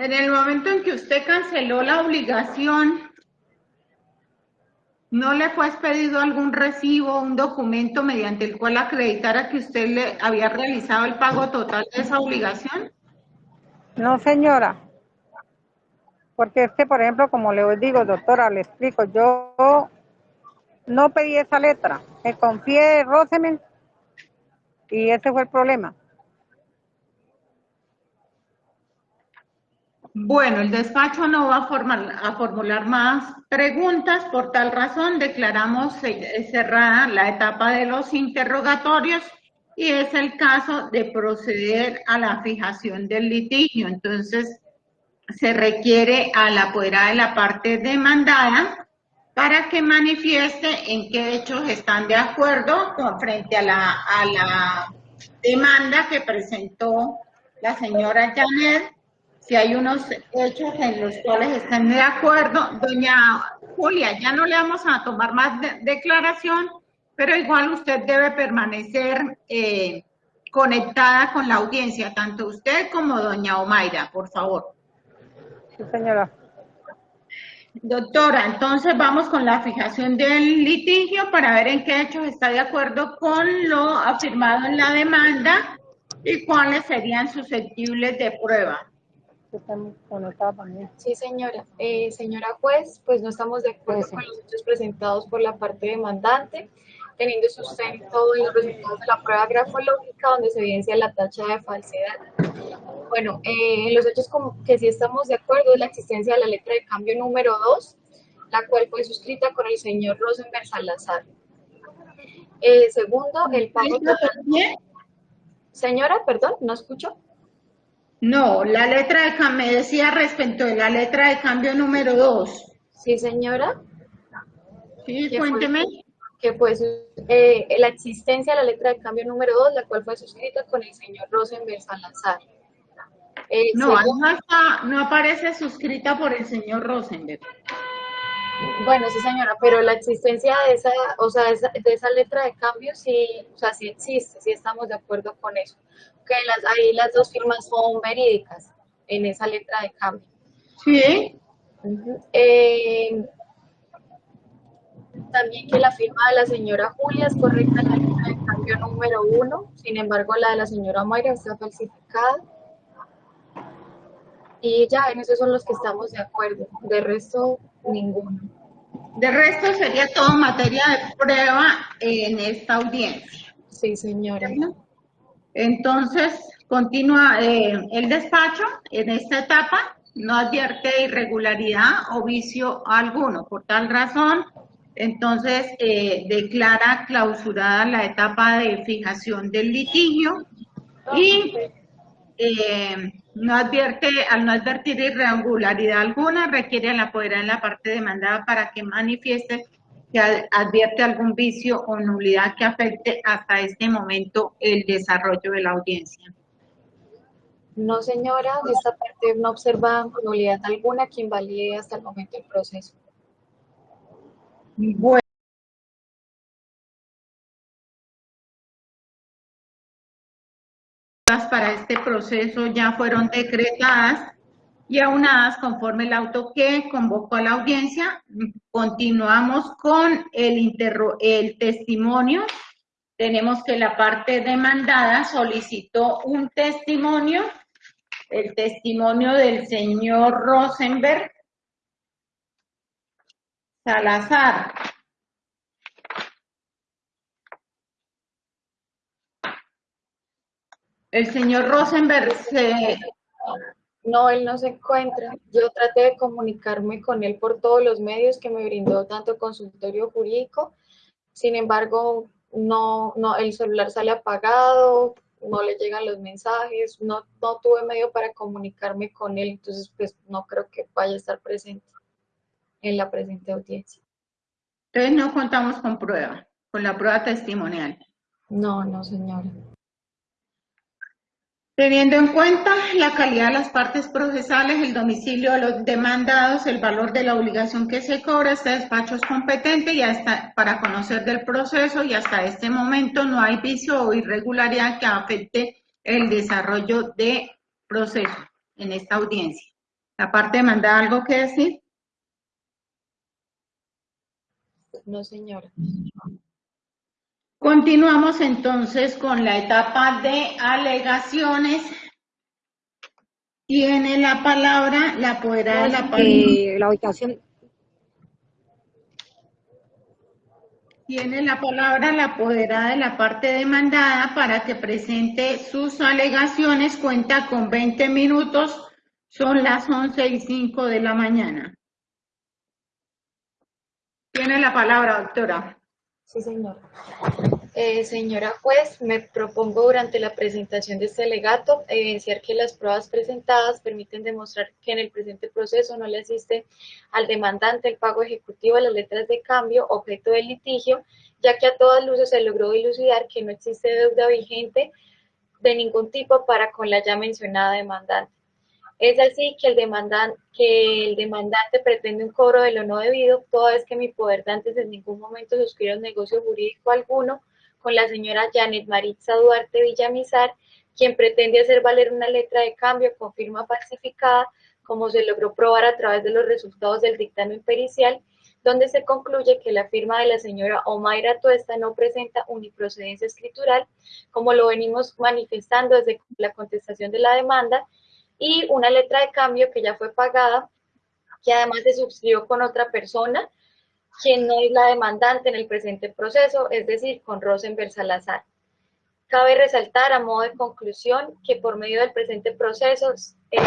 En el momento en que usted canceló la obligación, ¿no le fue expedido algún recibo, un documento mediante el cual acreditara que usted le había realizado el pago total de esa obligación? No, señora. Porque es por ejemplo, como le digo, doctora, le explico, yo no pedí esa letra. Me confié en Rosemen y ese fue el problema. Bueno, el despacho no va a, a formular más preguntas, por tal razón declaramos ce- cerrada la etapa de los interrogatorios y es el caso de proceder a la fijación del litigio. Entonces, se requiere a la apoderada de la parte demandada para que manifieste en qué hechos están de acuerdo con frente a la, a la demanda que presentó la señora Janet, si hay unos hechos en los cuales están de acuerdo. Doña Julia, ya no le vamos a tomar más de- declaración, pero igual usted debe permanecer eh, conectada con la audiencia, tanto usted como doña Omaira, por favor. Sí, señora. Doctora, entonces vamos con la fijación del litigio para ver en qué hechos está de acuerdo con lo afirmado en la demanda y cuáles serían susceptibles de prueba. Estamos también. Sí, señora. Eh, señora juez, pues no estamos de acuerdo Pues sí. con los hechos presentados por la parte demandante, teniendo sustento en los resultados de la prueba grafológica donde se evidencia la tacha de falsedad. Bueno, eh, en los hechos como que sí estamos de acuerdo es la existencia de la letra de cambio número 2, la cual fue suscrita con el señor Rosenberg Salazar. Eh, segundo, el pago total. Bien. Señora, perdón, no escucho. No, la letra de cambio, me decía respecto de la letra de cambio número 2. Sí, señora. Sí, cuénteme. que pues eh, la existencia de la letra de cambio número 2, la cual fue suscrita con el señor Rosenberg Salazar. Eh, No, no, aparece suscrita por el señor Rosenberg. bueno, sí señora, pero la existencia de esa, o sea, de esa letra de cambio sí, o sea, sí existe, sí estamos de acuerdo con eso. Que las, ahí las dos firmas son verídicas en esa letra de cambio. Sí. Eh, también que la firma de la señora Julia es correcta en la letra de cambio número uno, sin embargo la de la señora Mayra está falsificada. Y ya, en esos son los que estamos de acuerdo, de resto ninguno. De resto sería todo materia de prueba en esta audiencia. Sí, señora. Entonces, continúa eh, el despacho en esta etapa, no advierte irregularidad o vicio alguno. Por tal razón, entonces eh, declara clausurada la etapa de fijación del litigio y eh, no advierte, al no advertir irregularidad alguna, requiere a la en la parte demandada para que manifieste que advierte algún vicio o nulidad que afecte hasta este momento el desarrollo de la audiencia. No, señora, de esta parte no observa nulidad alguna que invalide hasta el momento el proceso. Bueno. para este proceso ya fueron decretadas y aunadas conforme el auto que convocó a la audiencia. Continuamos con el, el testimonio. Tenemos que la parte demandada solicitó un testimonio, el testimonio del señor Rosenberg Salazar. El señor Rosenberg se, no, él no se encuentra. Yo traté de comunicarme con él por todos los medios que me brindó tanto consultorio jurídico. Sin embargo, no, no, el celular sale apagado, no le llegan los mensajes, no, no tuve medio para comunicarme con él, entonces pues no creo que vaya a estar presente en la presente audiencia. Entonces no contamos con prueba, con la prueba testimonial. No, no señora. Teniendo en cuenta la calidad de las partes procesales, el domicilio de los demandados, el valor de la obligación que se cobra, este despacho es competente y hasta para conocer del proceso y hasta este momento no hay vicio o irregularidad que afecte el desarrollo de proceso en esta audiencia. La parte demandada, ¿algo que decir? No, señora. Continuamos entonces con la etapa de alegaciones. Tiene la palabra la apoderada de la eh, la ubicación. Tiene la palabra la apoderada de la parte demandada para que presente sus alegaciones. Cuenta con 20 minutos. Son las 11 y 5 de la mañana. Tiene la palabra, doctora. Sí, señora. Eh, señora juez, me propongo durante la presentación de este alegato evidenciar que las pruebas presentadas permiten demostrar que en el presente proceso no le asiste al demandante el pago ejecutivo de las letras de cambio objeto del litigio, ya que a todas luces se logró dilucidar que no existe deuda vigente de ningún tipo para con la ya mencionada demandante. Es así que el, demandante, pretende un cobro de lo no debido, toda vez que mi poder antes en ningún momento suscribió un negocio jurídico alguno con la señora Janet Maritza Duarte Villamizar, quien pretende hacer valer una letra de cambio con firma falsificada, como se logró probar a través de los resultados del dictamen pericial, donde se concluye que la firma de la señora Omaira Tuesta no presenta uniprocedencia escritural, como lo venimos manifestando desde la contestación de la demanda, y una letra de cambio que ya fue pagada, que además se suscribió con otra persona, quien no es la demandante en el presente proceso, es decir, con Rosenberg Salazar. Cabe resaltar a modo de conclusión que por medio del presente proceso eh,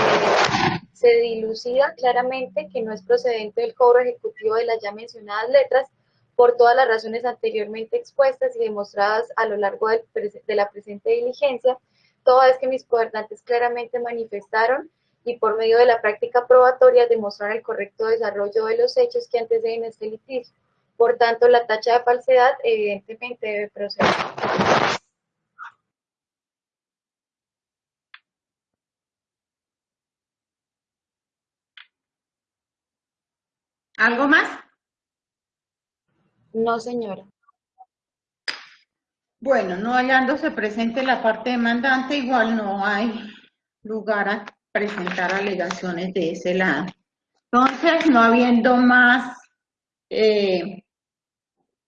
se dilucida claramente que no es procedente del cobro ejecutivo de las ya mencionadas letras por todas las razones anteriormente expuestas y demostradas a lo largo de la presente diligencia, toda vez que mis gobernantes claramente manifestaron y por medio de la práctica probatoria demostrar el correcto desarrollo de los hechos que anteceden este litigio. Por tanto, la tacha de falsedad evidentemente debe proceder. ¿Algo más? No, señora. Bueno, no hallándose presente la parte demandante, igual no hay lugar a presentar alegaciones de ese lado. Entonces, no habiendo más eh,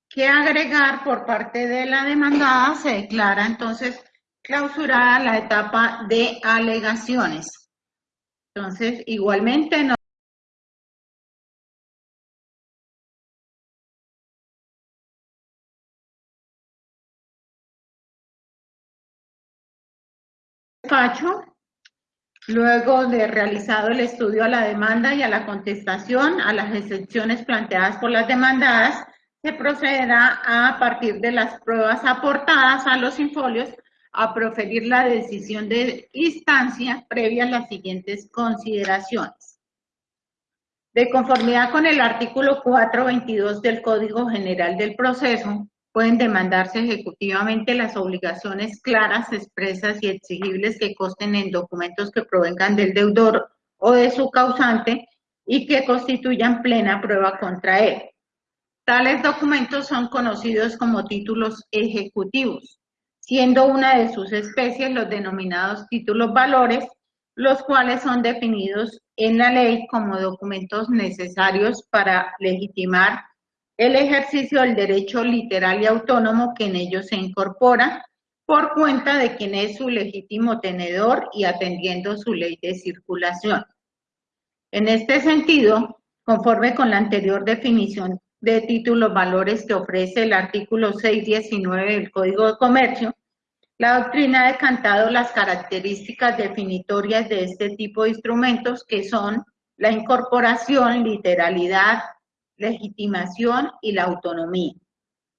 que agregar por parte de la demandada, se declara entonces clausurada la etapa de alegaciones. Entonces, igualmente no luego de realizado el estudio a la demanda y a la contestación a las excepciones planteadas por las demandadas, se procederá a, partir de las pruebas aportadas a los infolios a proferir la decisión de instancia previa a las siguientes consideraciones. De conformidad con el artículo 422 del Código General del Proceso, pueden demandarse ejecutivamente las obligaciones claras, expresas y exigibles que consten en documentos que provengan del deudor o de su causante y que constituyan plena prueba contra él. Tales documentos son conocidos como títulos ejecutivos, siendo una de sus especies los denominados títulos valores, los cuales son definidos en la ley como documentos necesarios para legitimar el ejercicio del derecho literal y autónomo que en ellos se incorpora por cuenta de quien es su legítimo tenedor y atendiendo su ley de circulación. En este sentido, conforme con la anterior definición de títulos valores que ofrece el artículo 619 del Código de Comercio, la doctrina ha decantado las características definitorias de este tipo de instrumentos que son la incorporación, literalidad, legitimación y la autonomía.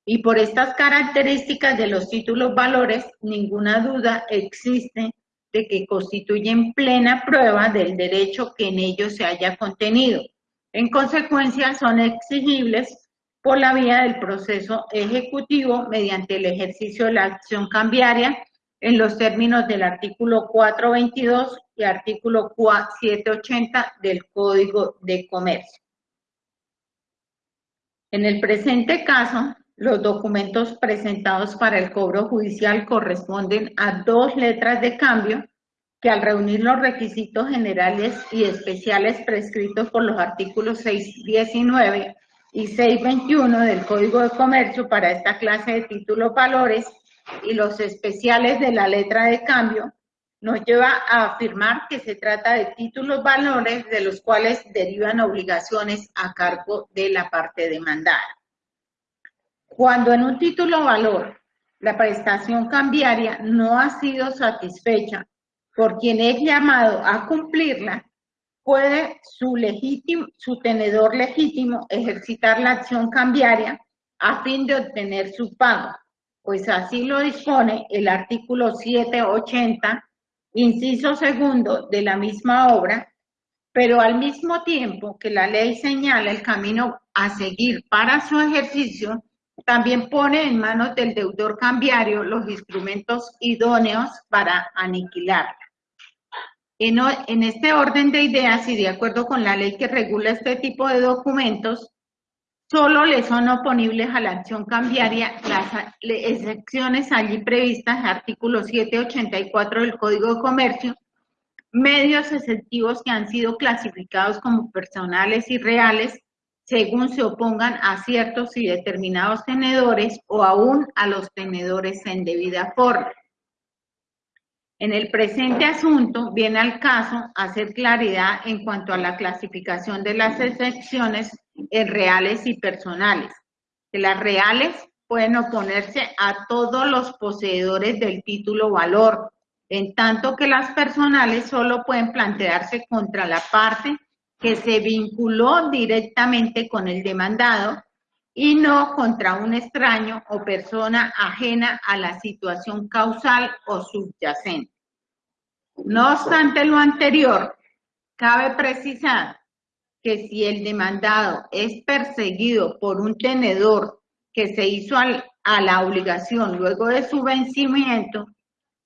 Y por estas características de los títulos valores, ninguna duda existe de que constituyen plena prueba del derecho que en ellos se haya contenido. En consecuencia, son exigibles por la vía del proceso ejecutivo mediante el ejercicio de la acción cambiaria en los términos del artículo 422 y artículo 780 del Código de Comercio. En el presente caso, los documentos presentados para el cobro judicial corresponden a dos letras de cambio que al reunir los requisitos generales y especiales prescritos por los artículos 619 y 621 del Código de Comercio para esta clase de títulos valores y los especiales de la letra de cambio, nos lleva a afirmar que se trata de títulos valores de los cuales derivan obligaciones a cargo de la parte demandada. Cuando en un título valor la prestación cambiaria no ha sido satisfecha por quien es llamado a cumplirla, puede su, legítimo, su tenedor legítimo ejercitar la acción cambiaria a fin de obtener su pago, pues así lo dispone el artículo 780, inciso segundo de la misma obra, pero al mismo tiempo que la ley señala el camino a seguir para su ejercicio, también pone en manos del deudor cambiario los instrumentos idóneos para aniquilarla. En, en, este orden de ideas y de acuerdo con la ley que regula este tipo de documentos, solo le son oponibles a la acción cambiaria las excepciones allí previstas, artículo 784 del Código de Comercio, medios exceptivos que han sido clasificados como personales y reales según se opongan a ciertos y determinados tenedores o aún a los tenedores en debida forma. En el presente asunto viene al caso hacer claridad en cuanto a la clasificación de las excepciones en reales y personales. Que las reales pueden oponerse a todos los poseedores del título valor, en tanto que las personales solo pueden plantearse contra la parte que se vinculó directamente con el demandado y no contra un extraño o persona ajena a la situación causal o subyacente. No obstante lo anterior, cabe precisar que si el demandado es perseguido por un tenedor que se hizo a la obligación luego de su vencimiento,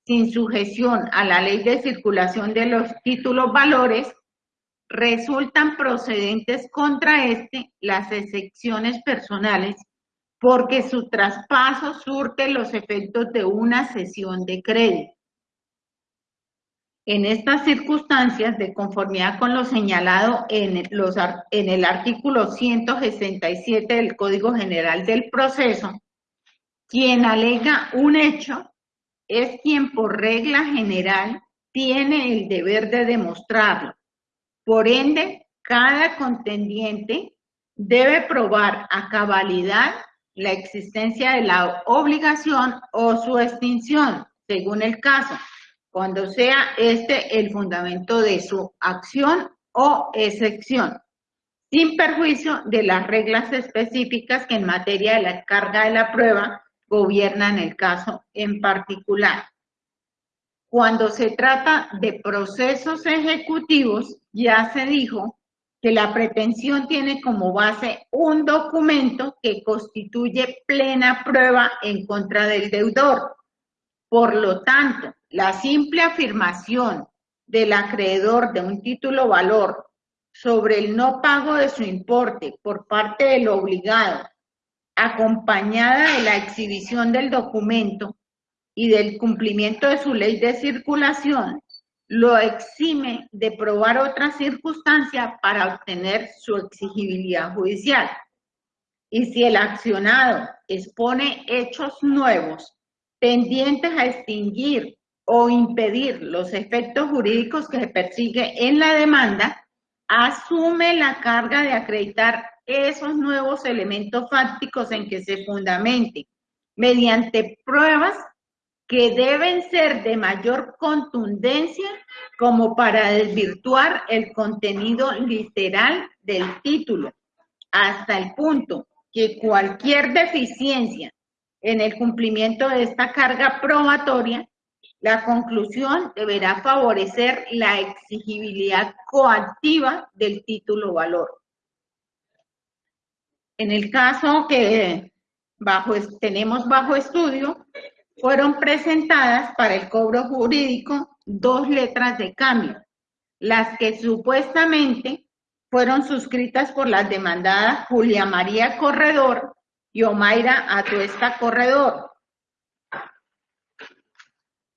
sin sujeción a la ley de circulación de los títulos valores, resultan procedentes contra este las excepciones personales porque su traspaso surte los efectos de una cesión de crédito. En estas circunstancias, de conformidad con lo señalado en, el artículo 167 del Código General del Proceso, quien alega un hecho es quien por regla general tiene el deber de demostrarlo. Por ende, cada contendiente debe probar a cabalidad la existencia de la obligación o su extinción, según el caso, cuando sea este el fundamento de su acción o excepción, sin perjuicio de las reglas específicas que en materia de la carga de la prueba gobiernan el caso en particular. Cuando se trata de procesos ejecutivos, ya se dijo que la pretensión tiene como base un documento que constituye plena prueba en contra del deudor. Por lo tanto, la simple afirmación del acreedor de un título valor sobre el no pago de su importe por parte del obligado, acompañada de la exhibición del documento y del cumplimiento de su ley de circulación, lo exime de probar otra circunstancia para obtener su exigibilidad judicial. Y si el accionado expone hechos nuevos tendientes a extinguir o impedir los efectos jurídicos que se persigue en la demanda, asume la carga de acreditar esos nuevos elementos fácticos en que se fundamente mediante pruebas que deben ser de mayor contundencia como para desvirtuar el contenido literal del título, hasta el punto que cualquier deficiencia en el cumplimiento de esta carga probatoria, la conclusión deberá favorecer la exigibilidad coactiva del título valor. En el caso que bajo, tenemos bajo estudio, fueron presentadas para el cobro jurídico dos letras de cambio, las que supuestamente fueron suscritas por las demandadas Julia María Corredor y Omaira Atuesta Corredor,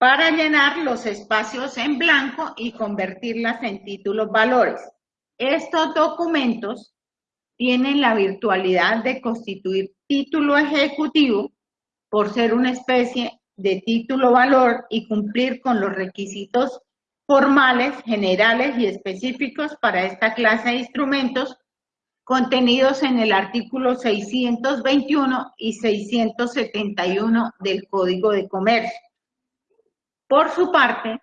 para llenar los espacios en blanco y convertirlas en títulos valores. Estos documentos tienen la virtualidad de constituir título ejecutivo por ser una especie de título valor y cumplir con los requisitos formales, generales y específicos para esta clase de instrumentos contenidos en el artículo 621 y 671 del Código de Comercio. Por su parte,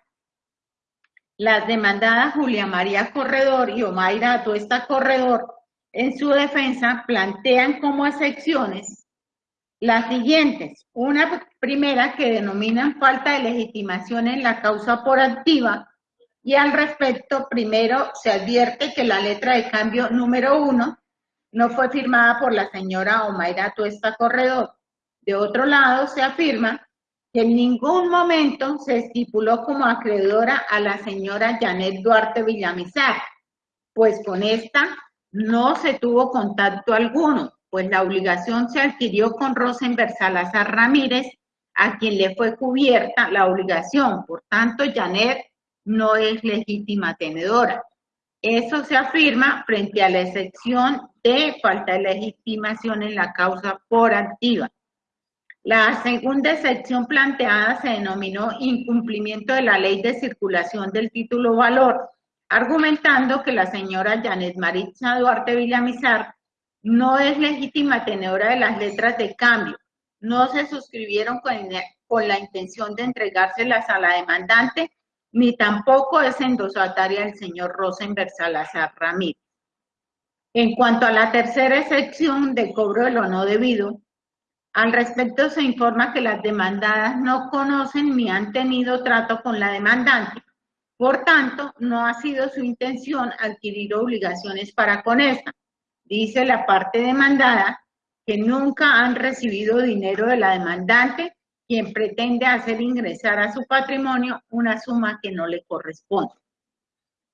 las demandadas Julia María Corredor y Omaira Atuesta Corredor en su defensa plantean como excepciones las siguientes, una primera que denominan falta de legitimación en la causa por activa y al respecto, primero se advierte que la letra de cambio número uno no fue firmada por la señora Omaira Tuesta Corredor. De otro lado, se afirma que en ningún momento se estipuló como acreedora a la señora Janet Duarte Villamizar, pues con esta no se tuvo contacto alguno, pues la obligación se adquirió con Rosenberg Salazar Ramírez, a quien le fue cubierta la obligación. Por tanto, Janet no es legítima tenedora. Eso se afirma frente a la excepción de falta de legitimación en la causa por activa. La segunda excepción planteada se denominó incumplimiento de la ley de circulación del título valor, argumentando que la señora Janet Maritza Duarte Villamizar no es legítima tenedora de las letras de cambio. No se suscribieron con, la intención de entregárselas a la demandante, ni tampoco es endosataria del señor Rosenberg Salazar Ramírez. En cuanto a la tercera sección de cobro de lo no debido, al respecto se informa que las demandadas no conocen ni han tenido trato con la demandante. Por tanto, no ha sido su intención adquirir obligaciones para con esta dice la parte demandada que nunca han recibido dinero de la demandante, quien pretende hacer ingresar a su patrimonio una suma que no le corresponde.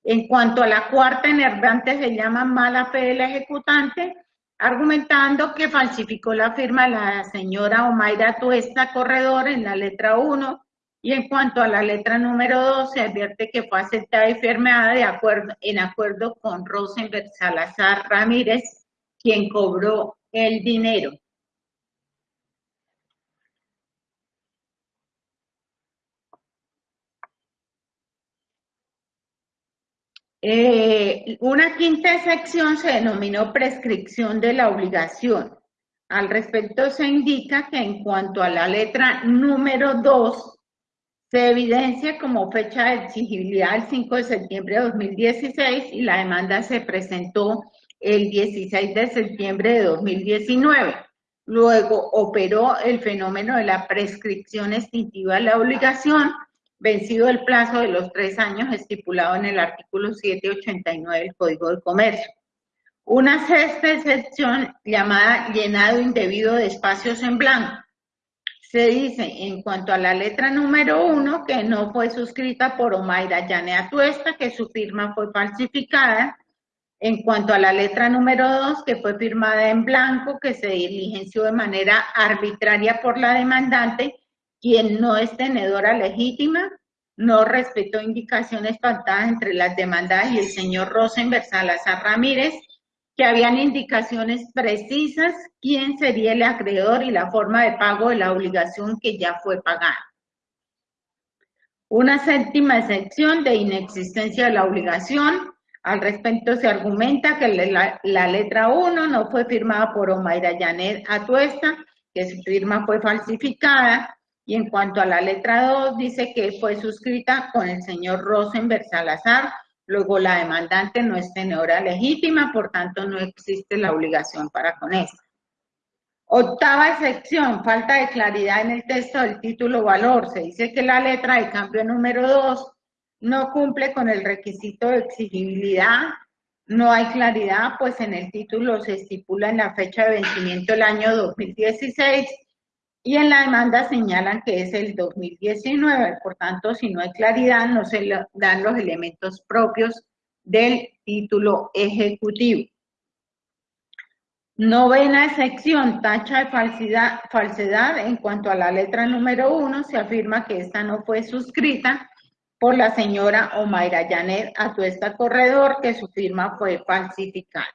En cuanto a la cuarta enervante, se llama mala fe del ejecutante, argumentando que falsificó la firma la señora Omaira Tuesta Corredor en la letra 1 y en cuanto a la letra número 2, se advierte que fue aceptada y firmada de acuerdo, en acuerdo con Rosenberg Salazar Ramírez, quien cobró el dinero. Eh, una quinta sección se denominó prescripción de la obligación. Al respecto se indica que en cuanto a la letra número 2, se evidencia como fecha de exigibilidad el 5 de septiembre de 2016 y la demanda se presentó el 16 de septiembre de 2019. Luego operó el fenómeno de la prescripción extintiva de la obligación, vencido el plazo de los tres años estipulado en el artículo 789 del Código de Comercio. Una sexta excepción llamada llenado indebido de espacios en blanco. Se dice en cuanto a la letra número uno que no fue suscrita por Omaira Yanea Tuesta, que su firma fue falsificada. En cuanto a la letra número dos, que fue firmada en blanco, que se diligenció de manera arbitraria por la demandante, quien no es tenedora legítima, no respetó indicaciones pactadas entre las demandadas y el señor Rosenberg Salazar Ramírez, que habían indicaciones precisas quién sería el acreedor y la forma de pago de la obligación que ya fue pagada. Una séptima excepción de inexistencia de la obligación. Al respecto se argumenta que la, letra 1 no fue firmada por Omaira Yanet Atuesta, que su firma fue falsificada, y en cuanto a la letra 2 dice que fue suscrita con el señor Rosenberg Salazar, Luego la demandante no es tenedora legítima, por tanto no existe la obligación para con esta. Octava excepción, falta de claridad en el texto del título valor. Se dice que la letra de cambio número 2 no cumple con el requisito de exigibilidad. No hay claridad, pues en el título se estipula en la fecha de vencimiento el año 2016 y en la demanda señalan que es el 2019, por tanto, si no hay claridad, no se dan los elementos propios del título ejecutivo. Novena sección, tacha de falsedad. En cuanto a la letra número uno, se afirma que esta no fue suscrita por la señora Omaira Janet Atuesta Corredor, que su firma fue falsificada.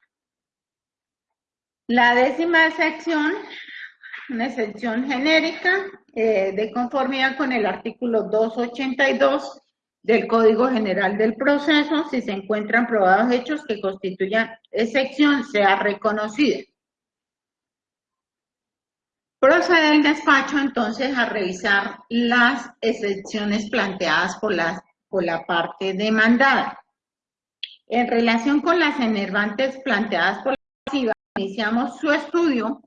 La décima sección una excepción genérica eh, de conformidad con el artículo 282 del Código General del Proceso, si se encuentran probados hechos que constituyan excepción, sea reconocida. Procede el despacho entonces a revisar las excepciones planteadas por la, por la parte demandada. En relación con las enervantes planteadas por la pasiva, iniciamos su estudio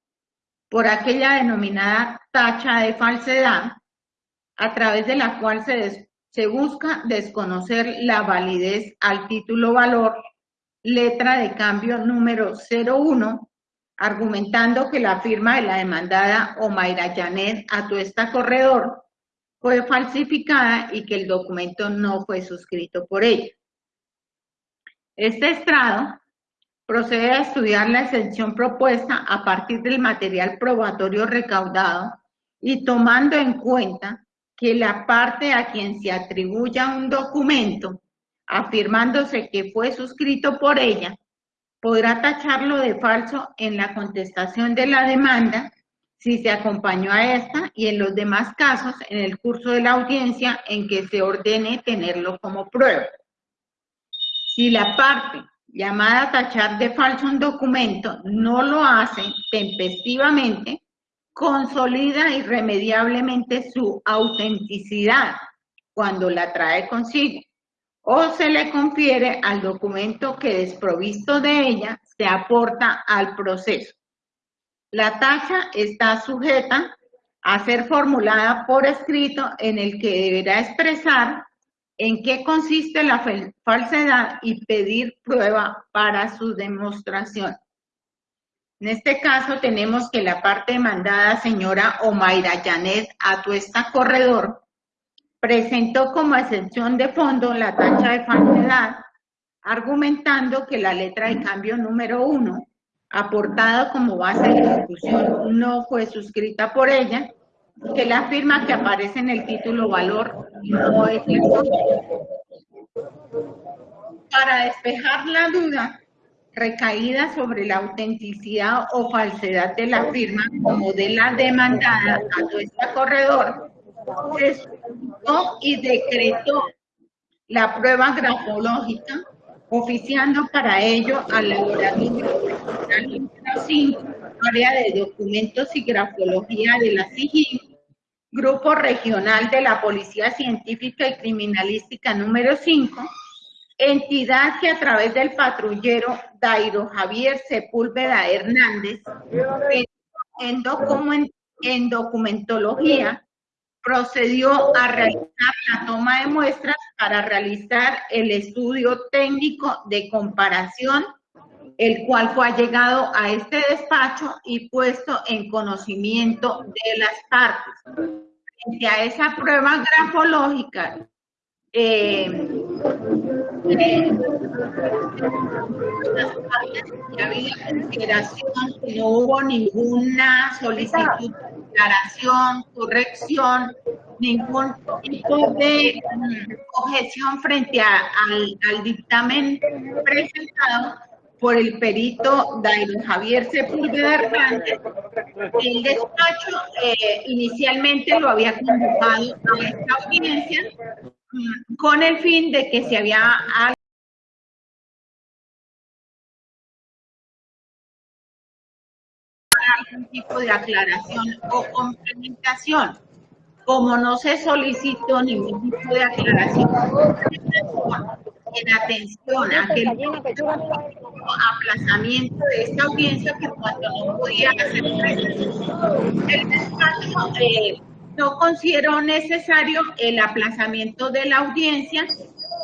por aquella denominada tacha de falsedad, a través de la cual se, busca desconocer la validez al título valor, letra de cambio número 01, argumentando que la firma de la demandada Omaira Janet Atuesta Corredor fue falsificada y que el documento no fue suscrito por ella. Este estrado procede a estudiar la exención propuesta a partir del material probatorio recaudado y tomando en cuenta que la parte a quien se atribuya un documento afirmándose que fue suscrito por ella, podrá tacharlo de falso en la contestación de la demanda si se acompañó a esta y en los demás casos en el curso de la audiencia en que se ordene tenerlo como prueba. Si la parte llamada tachar de falso un documento, no lo hace tempestivamente, consolida irremediablemente su autenticidad cuando la trae consigo, o se le confiere al documento que desprovisto de ella se aporta al proceso. La tacha está sujeta a ser formulada por escrito en el que deberá expresar en qué consiste la falsedad y pedir prueba para su demostración. En este caso tenemos que la parte demandada, señora Omaira Janet Atuesta Corredor, presentó como excepción de fondo la tacha de falsedad, argumentando que la letra de cambio número uno, aportada como base de discusión, no fue suscrita por ella que la firma que aparece en el título valor no es Para despejar la duda recaída sobre la autenticidad o falsedad de la firma como de la demandada a nuestro corredor, se y decretó la prueba grafológica, oficiando para ello al laboratorio número 5, área de documentos y grafología de la SIGIN, Grupo Regional de la Policía Científica y Criminalística número 5, entidad que a través del patrullero Dairo Javier Sepúlveda Hernández, en, en documentología, procedió a realizar la toma de muestras para realizar el estudio técnico de comparación el cual fue allegado a este despacho y puesto en conocimiento de las partes. Frente a esa prueba grafológica, eh, eh, consideración no hubo ninguna solicitud de declaración, corrección, ningún tipo de mm, objeción frente al, al dictamen presentado por el perito Dairo Javier Sepúlveda Hernández, el despacho eh, inicialmente lo había convocado a esta audiencia mm, con el fin de que se había algún tipo de aclaración o complementación. Como no se solicitó ningún tipo de aclaración en atención a aquel aplazamiento de esta audiencia que cuando no podía hacer el despacho eh, no consideró necesario el aplazamiento de la audiencia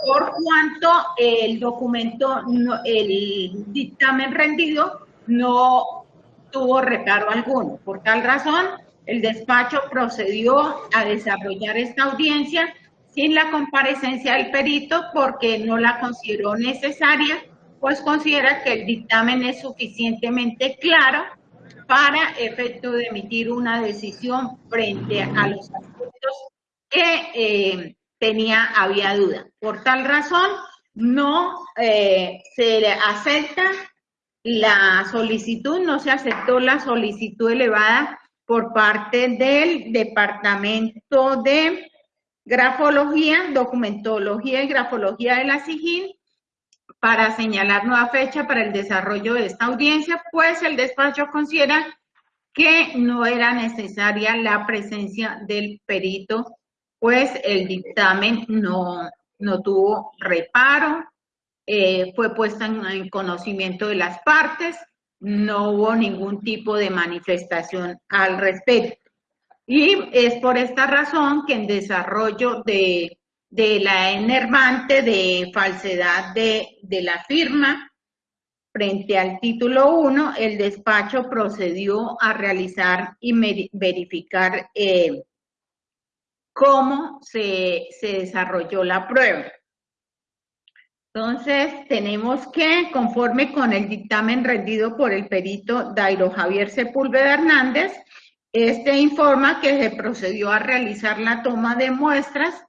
por cuanto el documento, el dictamen rendido no tuvo reparo alguno. Por tal razón, el despacho procedió a desarrollar esta audiencia sin la comparecencia del perito porque no la consideró necesaria, pues considera que el dictamen es suficientemente claro para efecto de emitir una decisión frente a los aspectos que eh, tenía, había duda. Por tal razón, no eh, se acepta la solicitud, no se aceptó la solicitud elevada por parte del Departamento de Grafología, Documentología y Grafología de la SIGIN para señalar nueva fecha para el desarrollo de esta audiencia, pues el despacho considera que no era necesaria la presencia del perito, pues el dictamen no, no tuvo reparo, eh, fue puesta en conocimiento de las partes, no hubo ningún tipo de manifestación al respecto. Y es por esta razón que en desarrollo de, la enervante de falsedad de, la firma, frente al título 1, el despacho procedió a realizar y verificar eh, cómo se, se desarrolló la prueba. Entonces, tenemos que, conforme con el dictamen rendido por el perito Dairo Javier Sepúlveda Hernández, este informa que se procedió a realizar la toma de muestras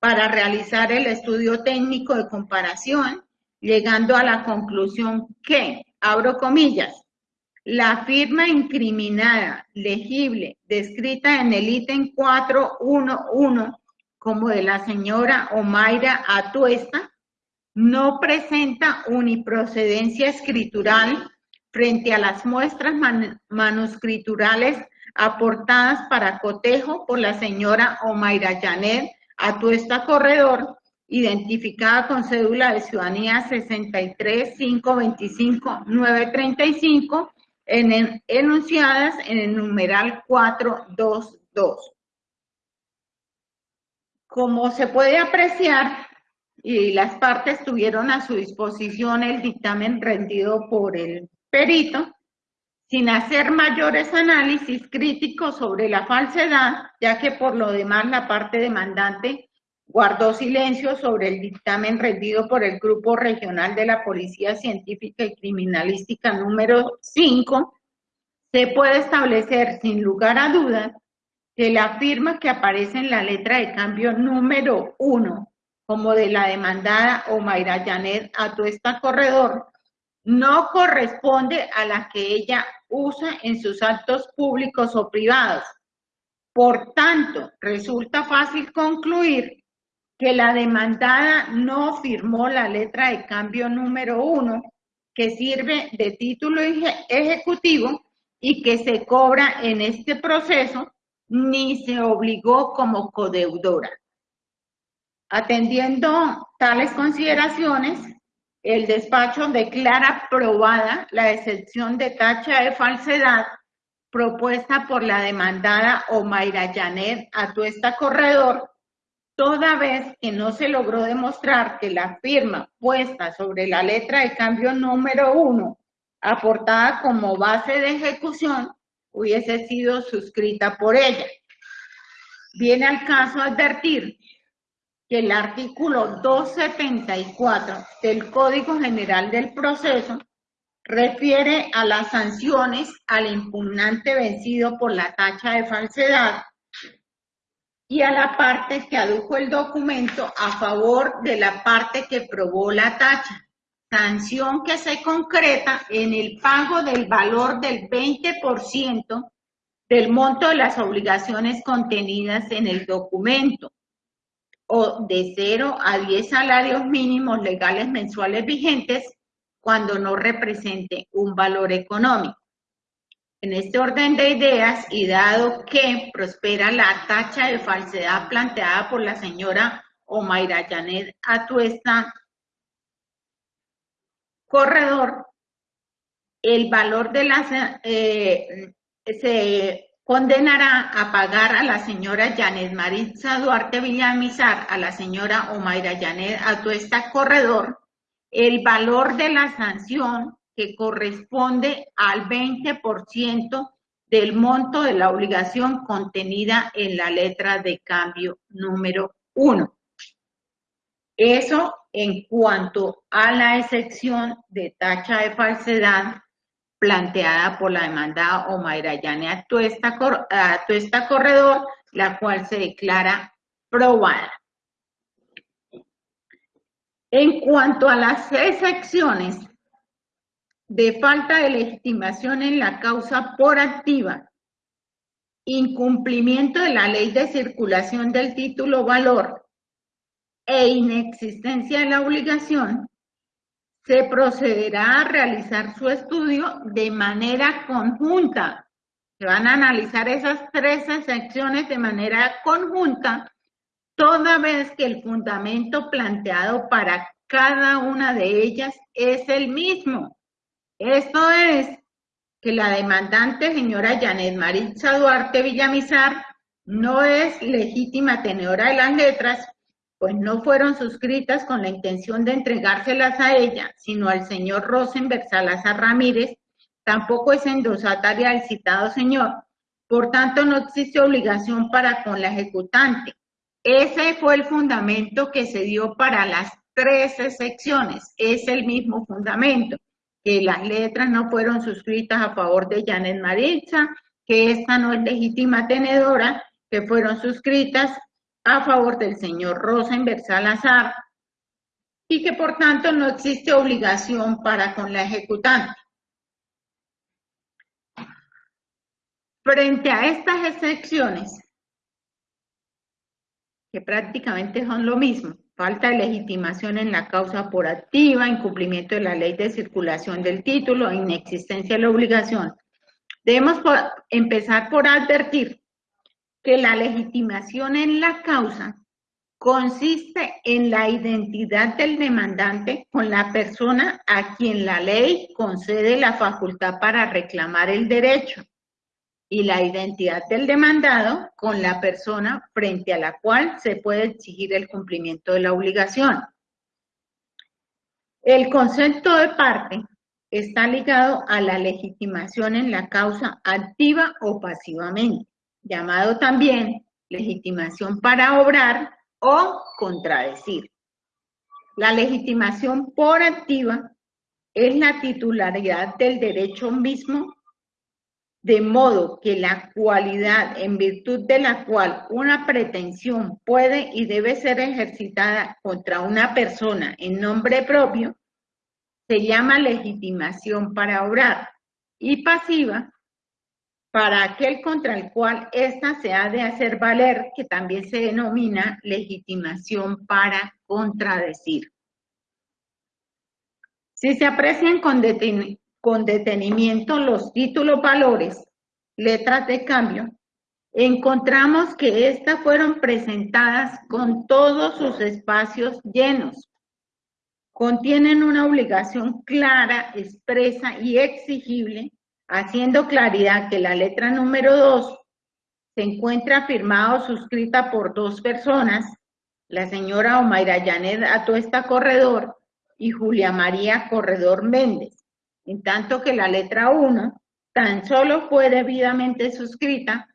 para realizar el estudio técnico de comparación, llegando a la conclusión que, abro comillas, la firma incriminada, legible, descrita en el ítem 411 como de la señora Omaira Atuesta, no presenta uniprocedencia escritural frente a las muestras manuscriturales aportadas para cotejo por la señora Omaira Janet Atuesta Corredor, identificada con cédula de ciudadanía 63525 en enunciadas en el numeral 422. Como se puede apreciar, y las partes tuvieron a su disposición el dictamen rendido por el perito, sin hacer mayores análisis críticos sobre la falsedad, ya que por lo demás la parte demandante guardó silencio sobre el dictamen rendido por el Grupo Regional de la Policía Científica y Criminalística número 5, se puede establecer sin lugar a dudas que la firma que aparece en la letra de cambio número 1 como de la demandada Omaira Janet Atuesta Corredor, no corresponde a la que ella usa en sus actos públicos o privados. Por tanto, resulta fácil concluir que la demandada no firmó la letra de cambio número uno, que sirve de título ejecutivo y que se cobra en este proceso, ni se obligó como codeudora. Atendiendo tales consideraciones, el despacho declara aprobada la excepción de tacha de falsedad propuesta por la demandada Omaira Janet Atuesta Corredor, toda vez que no se logró demostrar que la firma puesta sobre la letra de cambio número uno aportada como base de ejecución hubiese sido suscrita por ella. Viene al caso advertir que el artículo 274 del Código General del Proceso refiere a las sanciones al impugnante vencido por la tacha de falsedad y a la parte que adujo el documento a favor de la parte que probó la tacha. Sanción que se concreta en el pago del valor del 20% del monto de las obligaciones contenidas en el documento o de 0 a 10 salarios mínimos legales mensuales vigentes cuando no represente un valor económico. En este orden de ideas y dado que prospera la tacha de falsedad planteada por la señora Omaira Janet Atuesta Corredor, el valor de la eh, se condenará a pagar a la señora Janet Maritza Duarte Villamizar, a la señora Omaira Janet Atuesta Corredor, el valor de la sanción que corresponde al 20% del monto de la obligación contenida en la letra de cambio número 1. Eso en cuanto a la excepción de tacha de falsedad planteada por la demandada Omaira Yane Tuesta, Tuesta Corredor, la cual se declara probada. En cuanto a las excepciones de falta de legitimación en la causa por activa, incumplimiento de la ley de circulación del título valor e inexistencia de la obligación, se procederá a realizar su estudio de manera conjunta. Se van a analizar esas tres secciones de manera conjunta, toda vez que el fundamento planteado para cada una de ellas es el mismo. Esto es que la demandante, señora Janet Maritza Duarte Villamizar, no es legítima tenedora de las letras, pues no fueron suscritas con la intención de entregárselas a ella, sino al señor Rosenberg Salazar Ramírez, tampoco es endosataria del citado señor, por tanto no existe obligación para con la ejecutante. Ese fue el fundamento que se dio para las 13 secciones, es el mismo fundamento que las letras no fueron suscritas a favor de Janet Maritza, que esta no es legítima tenedora, que fueron suscritas a favor del señor Rosenberg Salazar y que por tanto no existe obligación para con la ejecutante. Frente a estas excepciones, que prácticamente son lo mismo, falta de legitimación en la causa por activa, incumplimiento de la ley de circulación del título, inexistencia de la obligación. Debemos empezar por advertir que la legitimación en la causa consiste en la identidad del demandante con la persona a quien la ley concede la facultad para reclamar el derecho y la identidad del demandado con la persona frente a la cual se puede exigir el cumplimiento de la obligación. El concepto de parte está ligado a la legitimación en la causa activa o pasivamente, llamado también legitimación para obrar o contradecir. La legitimación por activa es la titularidad del derecho mismo de modo que la cualidad en virtud de la cual una pretensión puede y debe ser ejercitada contra una persona en nombre propio, se llama legitimación para obrar y pasiva para aquel contra el cual ésta se ha de hacer valer, que también se denomina legitimación para contradecir. Si se aprecian con, detenimiento los títulos valores, letras de cambio, encontramos que estas fueron presentadas con todos sus espacios llenos. Contienen una obligación clara, expresa y exigible, haciendo claridad que la letra número 2 se encuentra firmada o suscrita por dos personas, la señora Omaira Yanet Atuesta Corredor y Julia María Corredor Méndez. En tanto que la letra 1 tan solo fue debidamente suscrita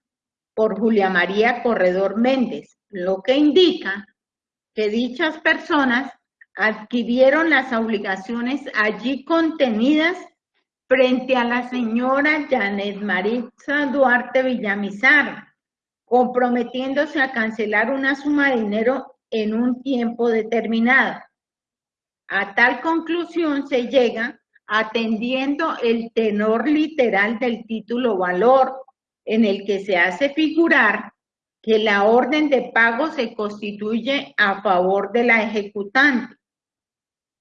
por Julia María Corredor Méndez, lo que indica que dichas personas adquirieron las obligaciones allí contenidas frente a la señora Janet Maritza Duarte Villamizar, comprometiéndose a cancelar una suma de dinero en un tiempo determinado. A tal conclusión se llega atendiendo el tenor literal del título valor, en el que se hace figurar que la orden de pago se constituye a favor de la ejecutante.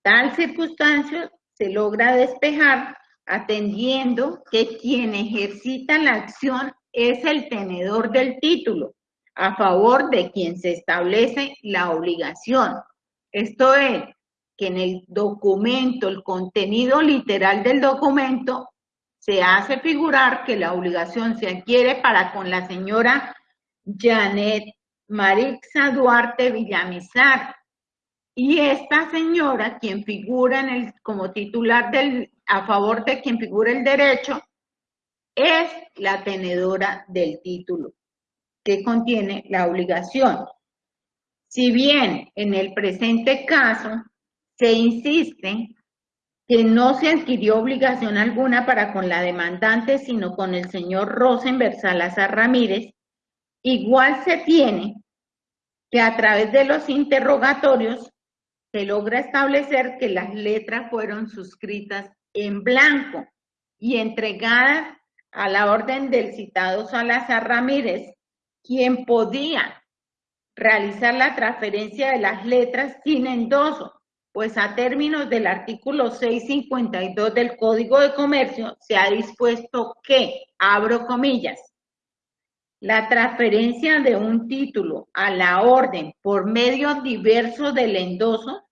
Tal circunstancia se logra despejar atendiendo que quien ejercita la acción es el tenedor del título, a favor de quien se establece la obligación. Esto es, que en el documento, el contenido literal del documento, se hace figurar que la obligación se adquiere para con la señora Janet Marixa Duarte Villamizar. Y esta señora, quien figura en el, como titular del, a favor de quien figura el derecho, es la tenedora del título que contiene la obligación. Si bien en el presente caso se insiste que no se adquirió obligación alguna para con la demandante, sino con el señor Rosenberg Salazar Ramírez, igual se tiene que a través de los interrogatorios se logra establecer que las letras fueron suscritas en blanco y entregadas a la orden del citado Salazar Ramírez, quien podía realizar la transferencia de las letras sin endoso, pues a términos del artículo 652 del Código de Comercio se ha dispuesto que, abro comillas, la transferencia de un título a la orden por medio diverso del endoso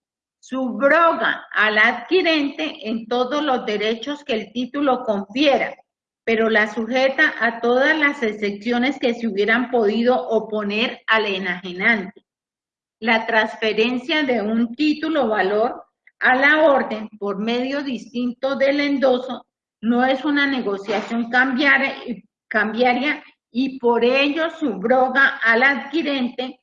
subroga al adquirente en todos los derechos que el título confiera, pero la sujeta a todas las excepciones que se hubieran podido oponer al enajenante. La transferencia de un título valor a la orden por medio distinto del endoso no es una negociación cambiaria, y por ello subroga al adquirente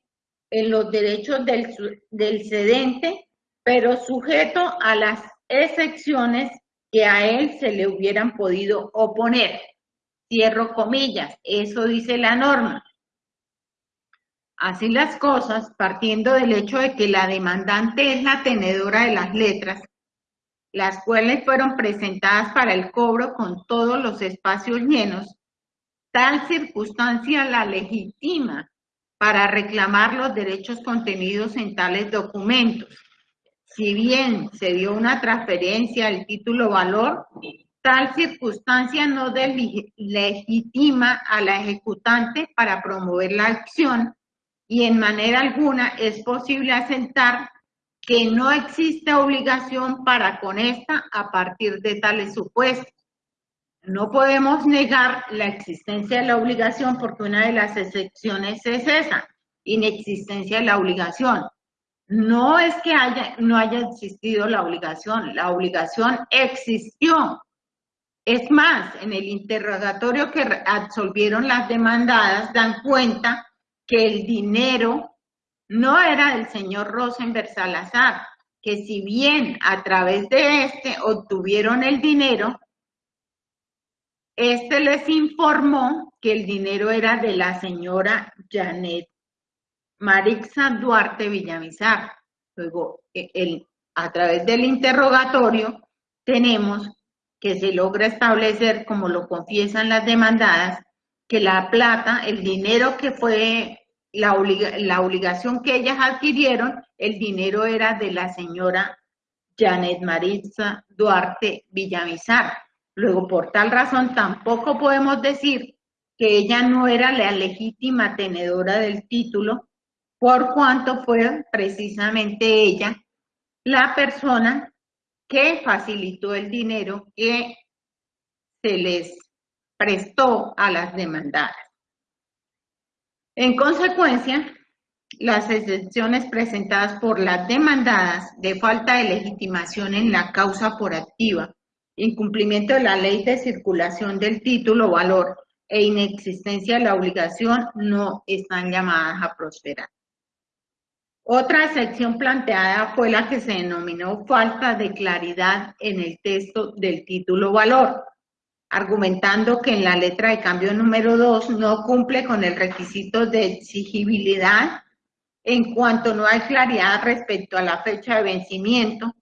en los derechos del, del cedente, pero sujeto a las excepciones que a él se le hubieran podido oponer. Cierro comillas, eso dice la norma. Así las cosas, partiendo del hecho de que la demandante es la tenedora de las letras, las cuales fueron presentadas para el cobro con todos los espacios llenos, tal circunstancia la legitima para reclamar los derechos contenidos en tales documentos. Si bien se dio una transferencia del título valor, tal circunstancia no legitima a la ejecutante para promover la acción y en manera alguna es posible asentar que no existe obligación para con esta a partir de tales supuestos. No podemos negar la existencia de la obligación porque una de las excepciones es esa, inexistencia de la obligación. No es que haya, no haya existido la obligación, la obligación existió. Es más, en el interrogatorio que absolvieron las demandadas dan cuenta que el dinero no era del señor Rosenberg Salazar, que si bien a través de este obtuvieron el dinero, este les informó que el dinero era de la señora Janet Marixa Duarte Villamizar. Luego, e, el, a través del interrogatorio, tenemos que se logra establecer, como lo confiesan las demandadas, que la plata, el dinero que fue la, obligación que ellas adquirieron, el dinero era de la señora Janet Maritza Duarte Villamizar. Luego, por tal razón, tampoco podemos decir que ella no era la legítima tenedora del título, por cuanto fue precisamente ella la persona que facilitó el dinero que se les prestó a las demandadas. En consecuencia, las excepciones presentadas por las demandadas de falta de legitimación en la causa por activa incumplimiento de la ley de circulación del título, valor e inexistencia de la obligación no están llamadas a prosperar. Otra sección planteada fue la que se denominó falta de claridad en el texto del título valor, argumentando que en la letra de cambio número 2 no cumple con el requisito de exigibilidad en cuanto no hay claridad respecto a la fecha de vencimiento,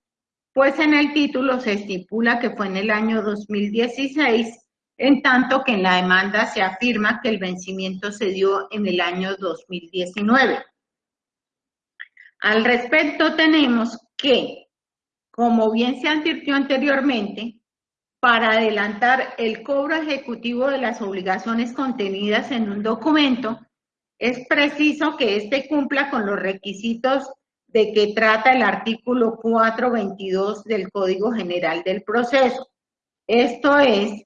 pues en el título se estipula que fue en el año 2016, en tanto que en la demanda se afirma que el vencimiento se dio en el año 2019. Al respecto tenemos que, como bien se advirtió anteriormente, para adelantar el cobro ejecutivo de las obligaciones contenidas en un documento, es preciso que éste cumpla con los requisitos de que trata el artículo 422 del Código General del Proceso. Esto es,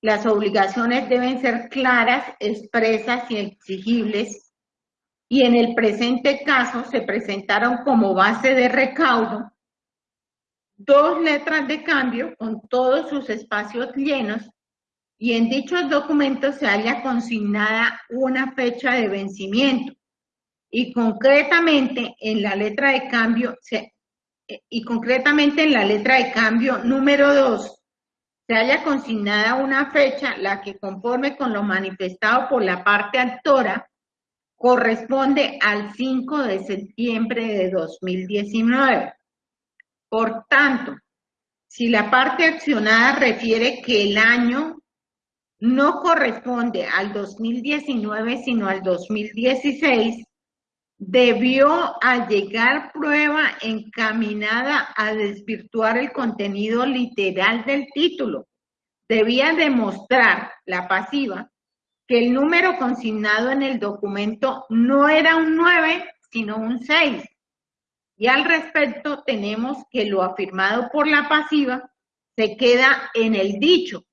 las obligaciones deben ser claras, expresas y exigibles y en el presente caso se presentaron como base de recaudo dos letras de cambio con todos sus espacios llenos y en dichos documentos se haya consignada una fecha de vencimiento. Y concretamente en la letra de cambio y concretamente en la letra de cambio número 2 se haya consignada una fecha la que conforme con lo manifestado por la parte actora corresponde al 5 de septiembre de 2019. Por tanto, si la parte accionada refiere que el año no corresponde al 2019, sino al 2016, debió allegar prueba encaminada a desvirtuar el contenido literal del título. Debía demostrar la pasiva que el número consignado en el documento no era un 9, sino un 6. Y al respecto tenemos que lo afirmado por la pasiva se queda en el dicho,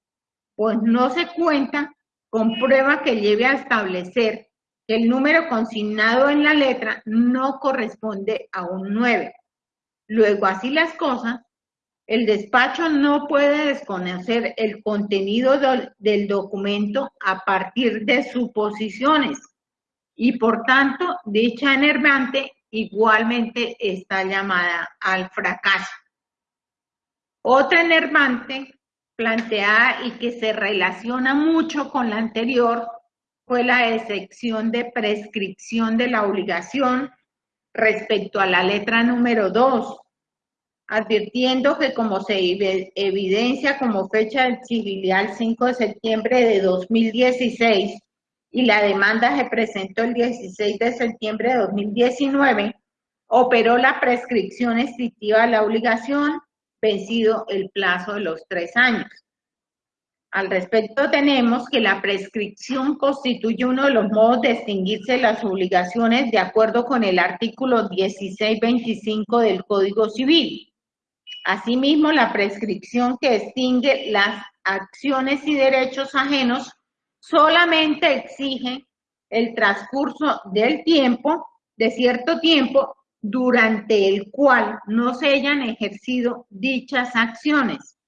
pues no se cuenta con prueba que lleve a establecer que el número consignado en la letra no corresponde a un 9. Luego, así las cosas, el despacho no puede desconocer el contenido del documento a partir de suposiciones y por tanto dicha enervante igualmente está llamada al fracaso. Otra enervante planteada y que se relaciona mucho con la anterior fue la excepción de prescripción de la obligación respecto a la letra número 2 advirtiendo que como se evidencia como fecha del el 5 de septiembre de 2016 y la demanda se presentó el 16 de septiembre de 2019, operó la prescripción estrictiva de la obligación, vencido el plazo de los tres años. Al respecto tenemos que la prescripción constituye uno de los modos de extinguirse las obligaciones de acuerdo con el artículo 1625 del Código Civil. Asimismo, la prescripción que extingue las acciones y derechos ajenos solamente exige el transcurso del tiempo, de cierto tiempo, durante el cual no se hayan ejercido dichas acciones,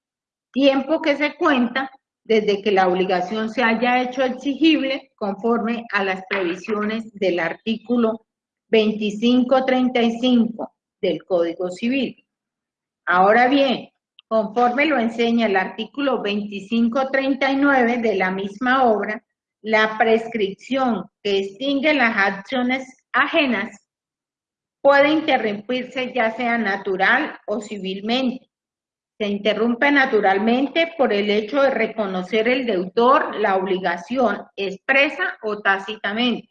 tiempo que se cuenta desde que la obligación se haya hecho exigible conforme a las previsiones del artículo 2535 del Código Civil. Ahora bien, conforme lo enseña el artículo 2539 de la misma obra, la prescripción que extingue las acciones ajenas puede interrumpirse ya sea natural o civilmente. Se interrumpe naturalmente por el hecho de reconocer el deudor la obligación expresa o tácitamente,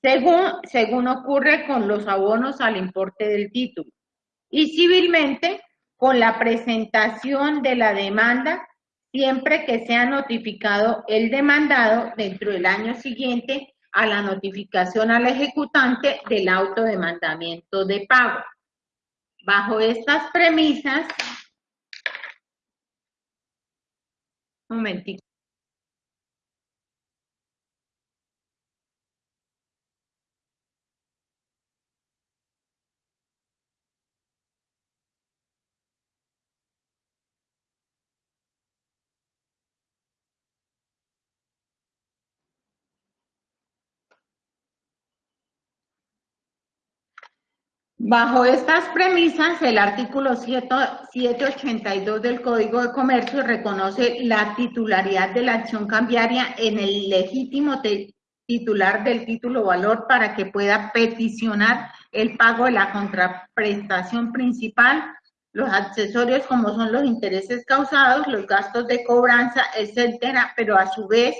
según, según ocurre con los abonos al importe del título. Y civilmente con la presentación de la demanda siempre que sea notificado el demandado dentro del año siguiente a la notificación al ejecutante del autodemandamiento de pago. Bajo estas premisas, un momentito. Bajo estas premisas, el artículo 782 del Código de Comercio reconoce la titularidad de la acción cambiaria en el legítimo titular del título valor para que pueda peticionar el pago de la contraprestación principal, los accesorios como son los intereses causados, los gastos de cobranza, etcétera, pero a su vez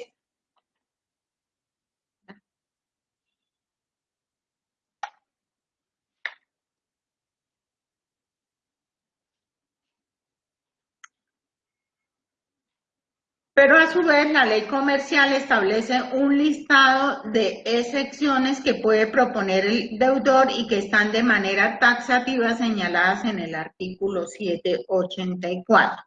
Pero a su vez la ley comercial establece un listado de excepciones que puede proponer el deudor y que están de manera taxativa señaladas en el artículo 784.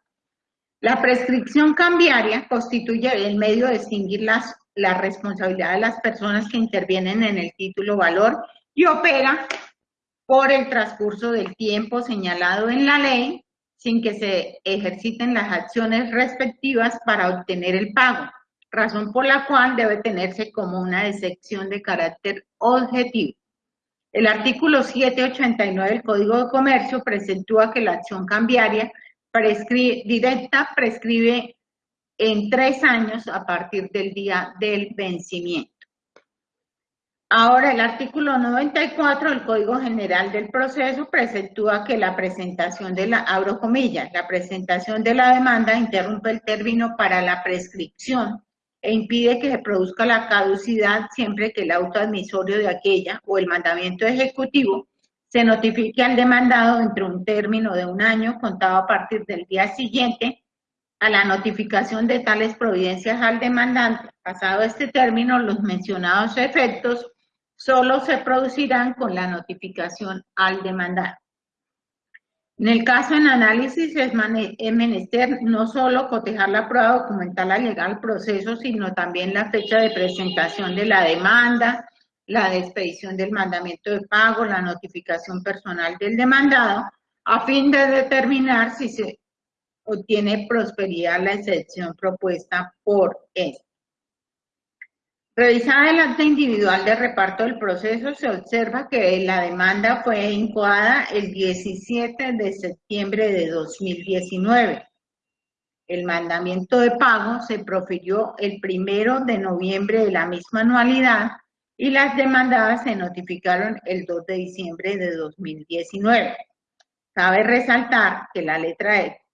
La prescripción cambiaria constituye el medio de extinguir las, la responsabilidad de las personas que intervienen en el título valor y opera por el transcurso del tiempo señalado en la ley sin que se ejerciten las acciones respectivas para obtener el pago, razón por la cual debe tenerse como una excepción de carácter objetivo. El artículo 789 del Código de Comercio presentúa que la acción cambiaria directa prescribe en tres años a partir del día del vencimiento. Ahora, el artículo 94 del Código General del Proceso presentúa que la presentación de la, abro comillas, la presentación de la demanda interrumpe el término para la prescripción e impide que se produzca la caducidad siempre que el auto admisorio de aquella o el mandamiento ejecutivo se notifique al demandado dentro de un término de un año contado a partir del día siguiente a la notificación de tales providencias al demandante. Pasado este término, los mencionados efectos solo se producirán con la notificación al demandado. En el caso en análisis es, menester no solo cotejar la prueba documental legal al proceso, sino también la fecha de presentación de la demanda, la de expedición del mandamiento de pago, la notificación personal del demandado, a fin de determinar si se obtiene prosperidad la excepción propuesta por este. Revisada el acta individual de reparto del proceso, se observa que la demanda fue incoada el 17 de septiembre de 2019. El mandamiento de pago se profirió el primero de noviembre de la misma anualidad y las demandadas se notificaron el 2 de diciembre de 2019. Cabe resaltar que la letra E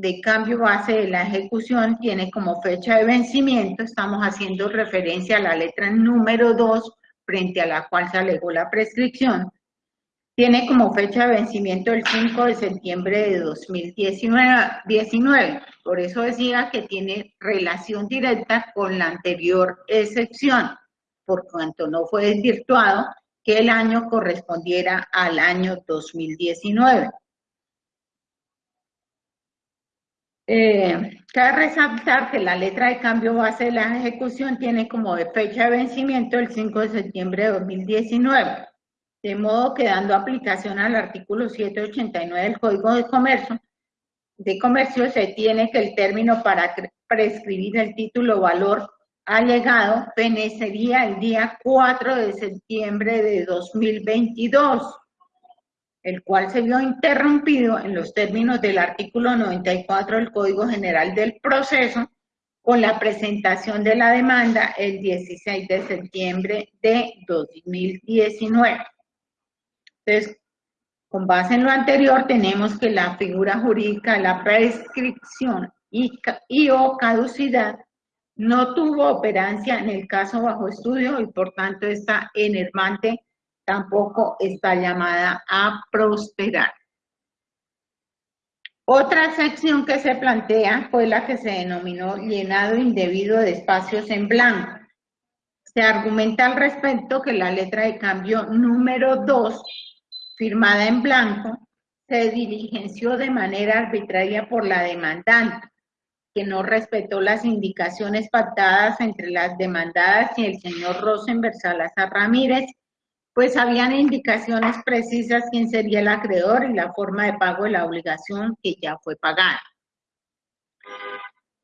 de cambio base de la ejecución tiene como fecha de vencimiento, estamos haciendo referencia a la letra número 2 frente a la cual se alegó la prescripción, tiene como fecha de vencimiento el 5 de septiembre de 2019. Por eso decía que tiene relación directa con la anterior excepción, por cuanto no fue desvirtuado que el año correspondiera al año 2019. Eh, cabe resaltar que la letra de cambio base de la ejecución tiene como fecha de vencimiento el 5 de septiembre de 2019, de modo que dando aplicación al artículo 789 del Código de Comercio, de Comercio se tiene que el término para prescribir el título valor alegado fenecería el día 4 de septiembre de 2022 el cual se vio interrumpido en los términos del artículo 94 del Código General del Proceso con la presentación de la demanda el 16 de septiembre de 2019. Entonces, con base en lo anterior, tenemos que la figura jurídica la prescripción y, y o caducidad no tuvo operancia en el caso bajo estudio y por tanto está enervante tampoco está llamada a prosperar. Otra sección que se plantea fue la que se denominó llenado indebido de espacios en blanco. Se argumenta al respecto que la letra de cambio número 2, firmada en blanco, se diligenció de manera arbitraria por la demandante, que no respetó las indicaciones pactadas entre las demandadas y el señor Rosenberg Salazar Ramírez pues habían indicaciones precisas quién sería el acreedor y la forma de pago de la obligación que ya fue pagada.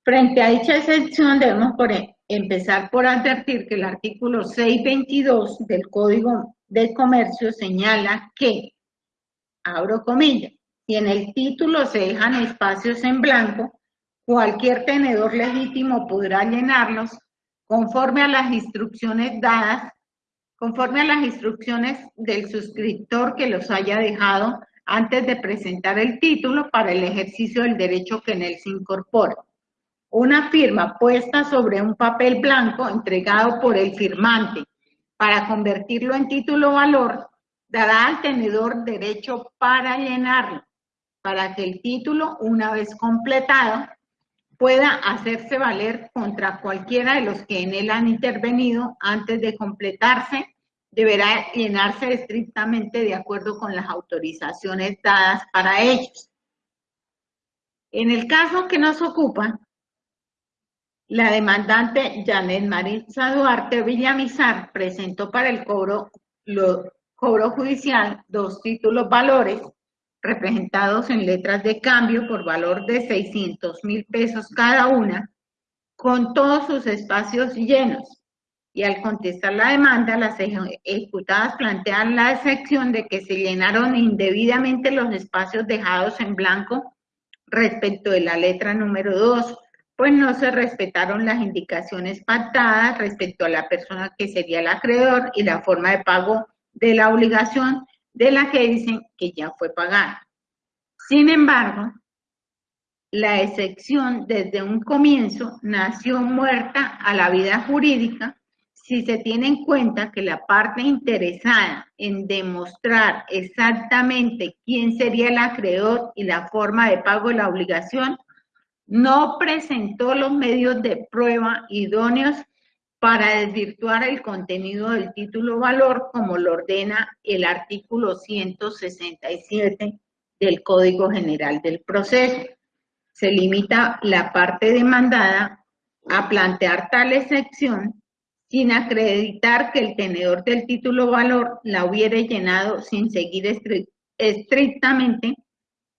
Frente a dicha excepción debemos e, empezar por advertir que el artículo 622 del Código de Comercio señala que abro comillas, si en el título se dejan espacios en blanco, cualquier tenedor legítimo podrá llenarlos conforme a las instrucciones dadas, conforme a las instrucciones del suscriptor que los haya dejado antes de presentar el título para el ejercicio del derecho que en él se incorpora. Una firma puesta sobre un papel blanco entregado por el firmante para convertirlo en título valor dará al tenedor derecho para llenarlo, para que el título, una vez completado, pueda hacerse valer contra cualquiera de los que en él han intervenido antes de completarse, deberá llenarse estrictamente de acuerdo con las autorizaciones dadas para ellos. En el caso que nos ocupa, la demandante Janet Marisa Duarte Villamizar presentó para el cobro, cobro judicial dos títulos valores representados en letras de cambio por valor de 600 mil pesos cada una, con todos sus espacios llenos. Y al contestar la demanda, las ejecutadas plantean la excepción de que se llenaron indebidamente los espacios dejados en blanco respecto de la letra número 2, pues no se respetaron las indicaciones pactadas respecto a la persona que sería el acreedor y la forma de pago de la obligación de la que dicen que ya fue pagada. Sin embargo, la excepción desde un comienzo nació muerta a la vida jurídica si se tiene en cuenta que la parte interesada en demostrar exactamente quién sería el acreedor y la forma de pago de la obligación no presentó los medios de prueba idóneos para desvirtuar el contenido del título valor como lo ordena el artículo 167 del Código General del Proceso. Se limita la parte demandada a plantear tal excepción sin acreditar que el tenedor del título valor la hubiera llenado sin seguir estrictamente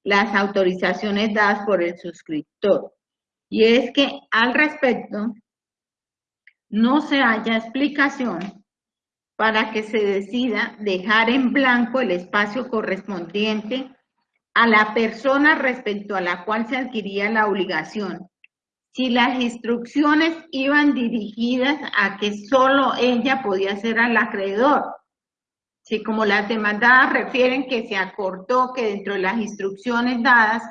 las autorizaciones dadas por el suscriptor. Y es que al respecto no se haya explicación para que se decida dejar en blanco el espacio correspondiente a la persona respecto a la cual se adquiría la obligación. Si las instrucciones iban dirigidas a que solo ella podía ser al acreedor, si como las demandadas refieren que se acortó que dentro de las instrucciones dadas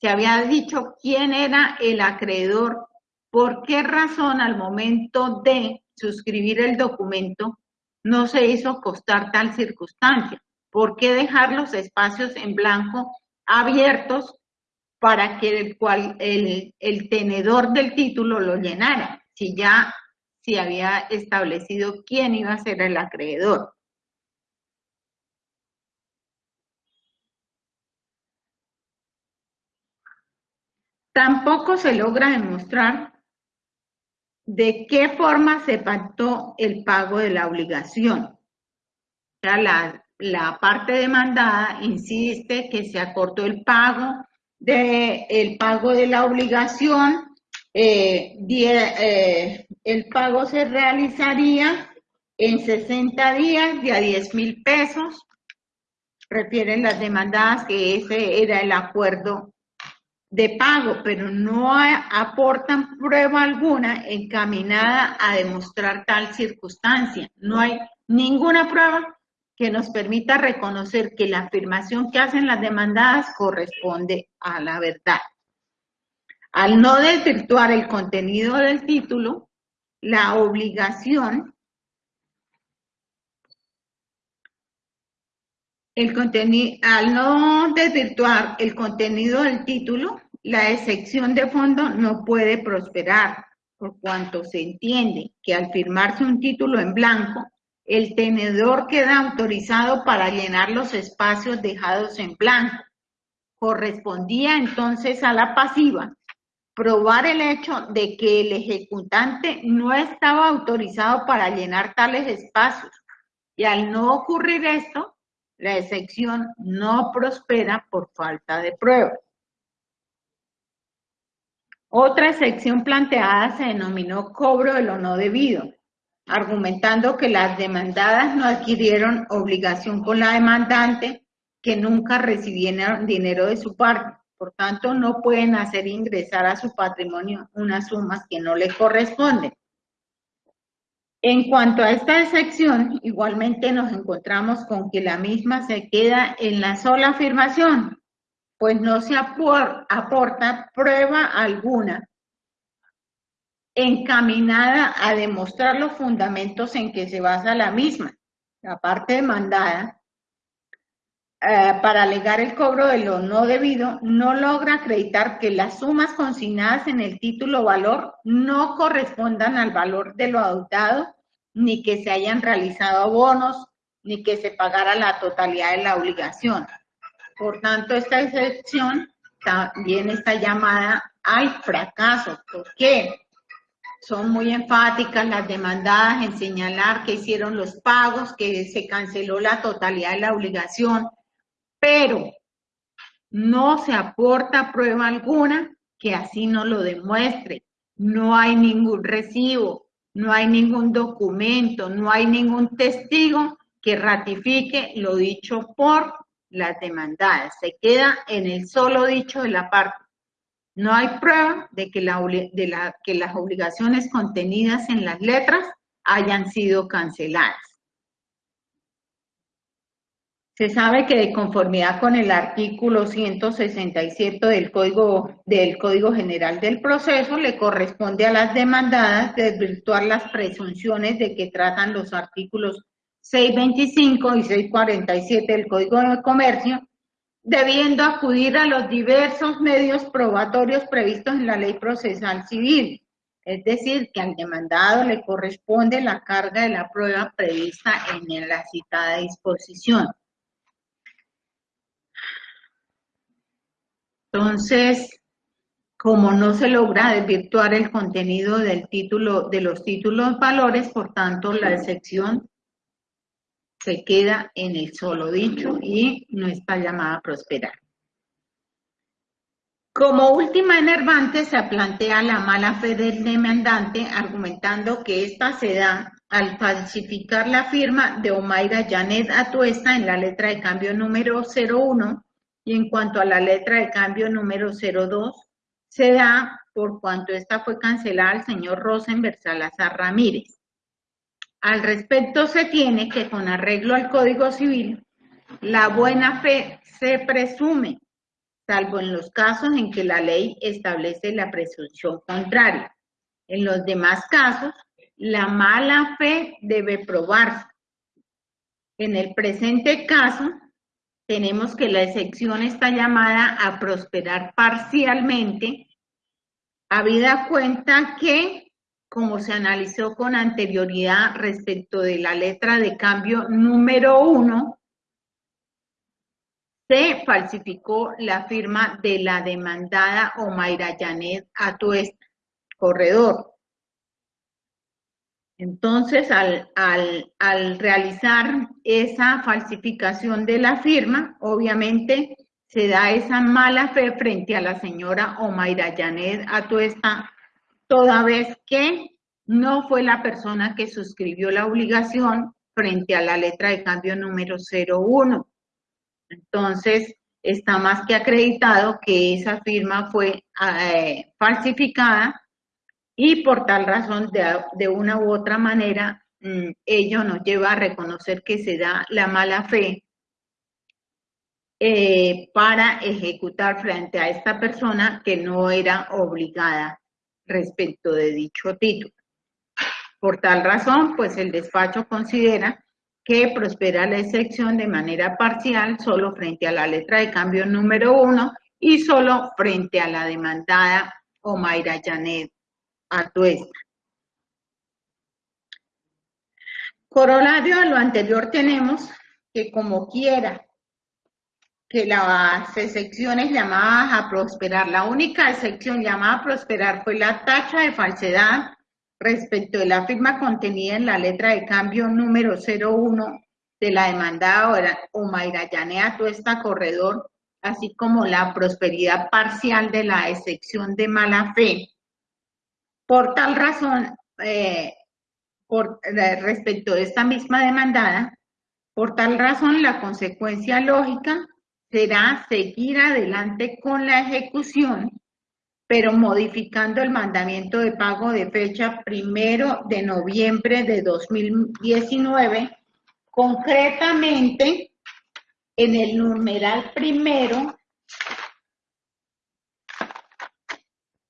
se había dicho quién era el acreedor, por qué razón al momento de suscribir el documento no se hizo costar tal circunstancia, por qué dejar los espacios en blanco abiertos para que el, cual, el tenedor del título lo llenara, si ya se había establecido quién iba a ser el acreedor. Tampoco se logra demostrar de qué forma se pactó el pago de la obligación. La, parte demandada insiste que se acortó el pago de el pago de la obligación, eh, eh, el pago se realizaría en 60 días de a 10 mil pesos. Refieren las demandadas que ese era el acuerdo de pago, pero no aportan prueba alguna encaminada a demostrar tal circunstancia. No hay ninguna prueba que nos permita reconocer que la afirmación que hacen las demandadas corresponde a la verdad. Al no desvirtuar el contenido del título, la obligación el contenido, al no desvirtuar el contenido del título, la excepción de fondo no puede prosperar, por cuanto se entiende que al firmarse un título en blanco, el tenedor queda autorizado para llenar los espacios dejados en blanco. Correspondía entonces a la pasiva probar el hecho de que el ejecutante no estaba autorizado para llenar tales espacios. Y al no ocurrir esto, la excepción no prospera por falta de pruebas. Otra excepción planteada se denominó cobro de lo no debido, argumentando que las demandadas no adquirieron obligación con la demandante que nunca recibieron dinero de su parte. Por tanto, no pueden hacer ingresar a su patrimonio unas sumas que no le corresponden. En cuanto a esta excepción, igualmente nos encontramos con que la misma se queda en la sola afirmación, pues no se aporta prueba alguna encaminada a demostrar los fundamentos en que se basa la misma. La parte demandada eh, para alegar el cobro de lo no debido, no logra acreditar que las sumas consignadas en el título valor no correspondan al valor de lo adoptado, ni que se hayan realizado bonos, ni que se pagara la totalidad de la obligación. Por tanto, esta excepción también está llamada al fracaso. ¿Por qué? Son muy enfáticas las demandadas en señalar que hicieron los pagos, que se canceló la totalidad de la obligación, pero no se aporta prueba alguna que así no lo demuestre. No hay ningún recibo, no hay ningún documento, no hay ningún testigo que ratifique lo dicho por las demandadas. Se queda en el solo dicho de la parte. No hay prueba de que, las obligaciones contenidas en las letras hayan sido canceladas. Se sabe que de conformidad con el artículo 167 del Código, del Código General del Proceso, le corresponde a las demandadas desvirtuar las presunciones de que tratan los artículos 625 y 647 del Código de Comercio, debiendo acudir a los diversos medios probatorios previstos en la Ley Procesal Civil. Es decir, que al demandado le corresponde la carga de la prueba prevista en la citada disposición. Entonces, como no se logra desvirtuar el contenido del título, de los títulos valores, por tanto, la excepción se queda en el solo dicho y no está llamada a prosperar. Como última enervante se plantea la mala fe del demandante argumentando que ésta se da al falsificar la firma de Omaira Janet Atuesta en la letra de cambio número 01 y en cuanto a la letra de cambio número 02, se da por cuanto esta fue cancelada al señor Rosenberg Salazar Ramírez. Al respecto se tiene que con arreglo al Código Civil, la buena fe se presume, salvo en los casos en que la ley establece la presunción contraria. En los demás casos, la mala fe debe probarse. En el presente caso, tenemos que la excepción está llamada a prosperar parcialmente, habida cuenta que, como se analizó con anterioridad respecto de la letra de cambio número uno, se falsificó la firma de la demandada Omaira Janet Atuesta, corredor. Entonces, al, realizar esa falsificación de la firma, obviamente se da esa mala fe frente a la señora Omaira Janet Atuesta, toda vez que no fue la persona que suscribió la obligación frente a la letra de cambio número 01. Entonces, está más que acreditado que esa firma fue eh, falsificada y por tal razón, de, una u otra manera, mm, ello nos lleva a reconocer que se da la mala fe eh, para ejecutar frente a esta persona que no era obligada respecto de dicho título. Por tal razón, pues el despacho considera que prospera la excepción de manera parcial solo frente a la letra de cambio número uno y solo frente a la demandada Omaira Janet a Corolario a lo anterior tenemos que como quiera que las excepciones llamadas a prosperar, la única excepción llamada a prosperar fue la tacha de falsedad respecto de la firma contenida en la letra de cambio número 01 de la demandada Omaira Yanea Tuesta Corredor, así como la prosperidad parcial de la excepción de mala fe por tal razón, eh, por, respecto de esta misma demandada, por tal razón la consecuencia lógica será seguir adelante con la ejecución, pero modificando el mandamiento de pago de fecha primero de noviembre de 2019, concretamente en el numeral primero,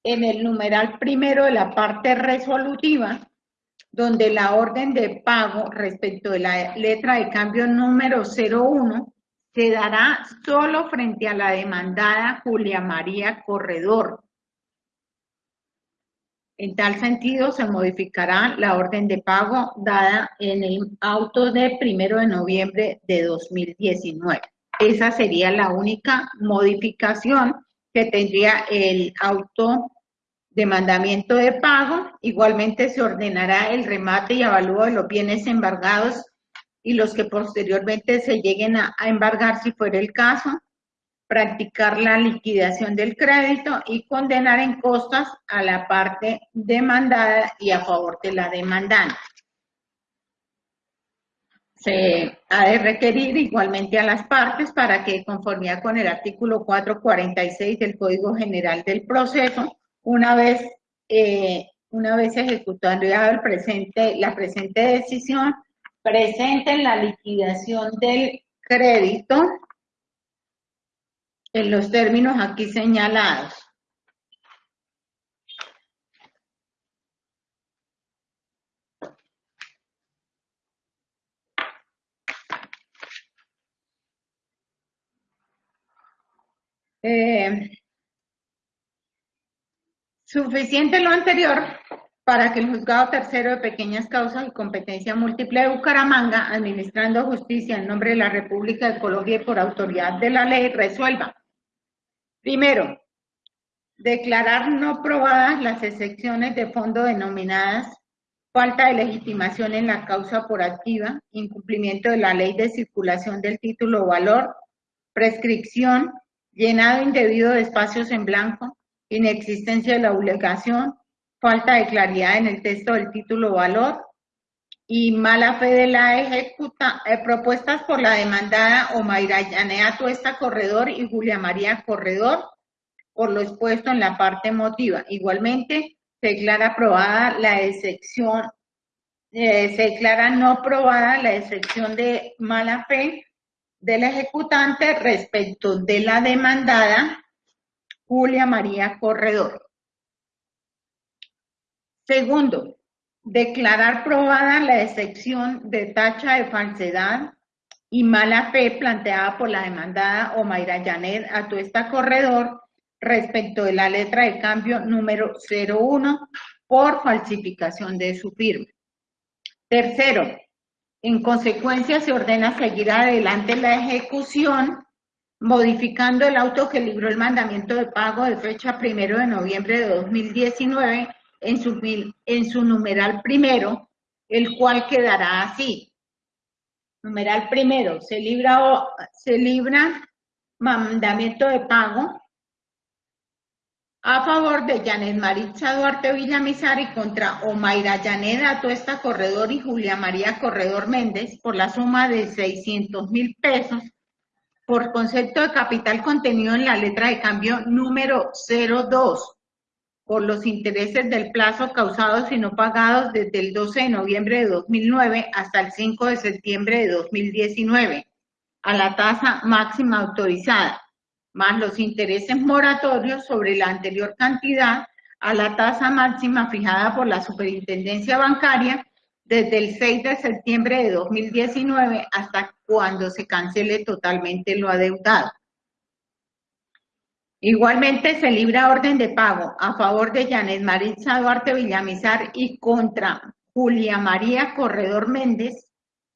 en el numeral primero de la parte resolutiva, donde la orden de pago respecto de la letra de cambio número 01 se dará solo frente a la demandada Julia María Corredor. En tal sentido, se modificará la orden de pago dada en el auto de primero de noviembre de 2019. Esa sería la única modificación que tendría el auto de mandamiento de pago. Igualmente se ordenará el remate y avalúo de los bienes embargados y los que posteriormente se lleguen a, embargar si fuera el caso, practicar la liquidación del crédito y condenar en costas a la parte demandada y a favor de la demandante. Se ha de requerir igualmente a las partes para que, conformidad con el artículo 446 del Código General del Proceso, una vez, eh, una vez ejecutando ya el presente, la presente decisión, presenten la liquidación del crédito en los términos aquí señalados. Eh, suficiente lo anterior para que el juzgado tercero de pequeñas causas y competencia múltiple de Bucaramanga, administrando justicia en nombre de la República de Colombia y por autoridad de la ley, resuelva. Primero, declarar no probadas las excepciones de fondo denominadas falta de legitimación en la causa por activa, incumplimiento de la ley de circulación del título o valor, prescripción, llenado indebido de espacios en blanco, inexistencia de la obligación, falta de claridad en el texto del título valor y mala fe de la ejecuta, eh, propuestas por la demandada Omaira Yanea Tuesta Corredor y Julia María Corredor por lo expuesto en la parte emotiva. Igualmente, se declara aprobada la excepción, eh, se declara no aprobada la excepción de mala fe del ejecutante respecto de la demandada Julia María Corredor. Segundo, declarar probada la excepción de tacha de falsedad y mala fe planteada por la demandada Omaira Yanet a esta corredor respecto de la letra de cambio número 01 por falsificación de su firma. Tercero, en consecuencia se ordena seguir adelante la ejecución modificando el auto que libró el mandamiento de pago de fecha primero de noviembre de 2019 en su, en su numeral primero, el cual quedará así. Numeral primero, se libra, se libra mandamiento de pago a favor de Janet Maritza Duarte Villamizar y contra Omaira Janet Atuesta Corredor y Julia María Corredor Méndez por la suma de 600 mil pesos por concepto de capital contenido en la letra de cambio número 02 por los intereses del plazo causados y no pagados desde el 12 de noviembre de 2009 hasta el 5 de septiembre de 2019 a la tasa máxima autorizada, más los intereses moratorios sobre la anterior cantidad a la tasa máxima fijada por la Superintendencia Bancaria desde el 6 de septiembre de 2019 hasta cuando se cancele totalmente lo adeudado. Igualmente se libra orden de pago a favor de Janet Maritza Duarte Villamizar y contra Julia María Corredor Méndez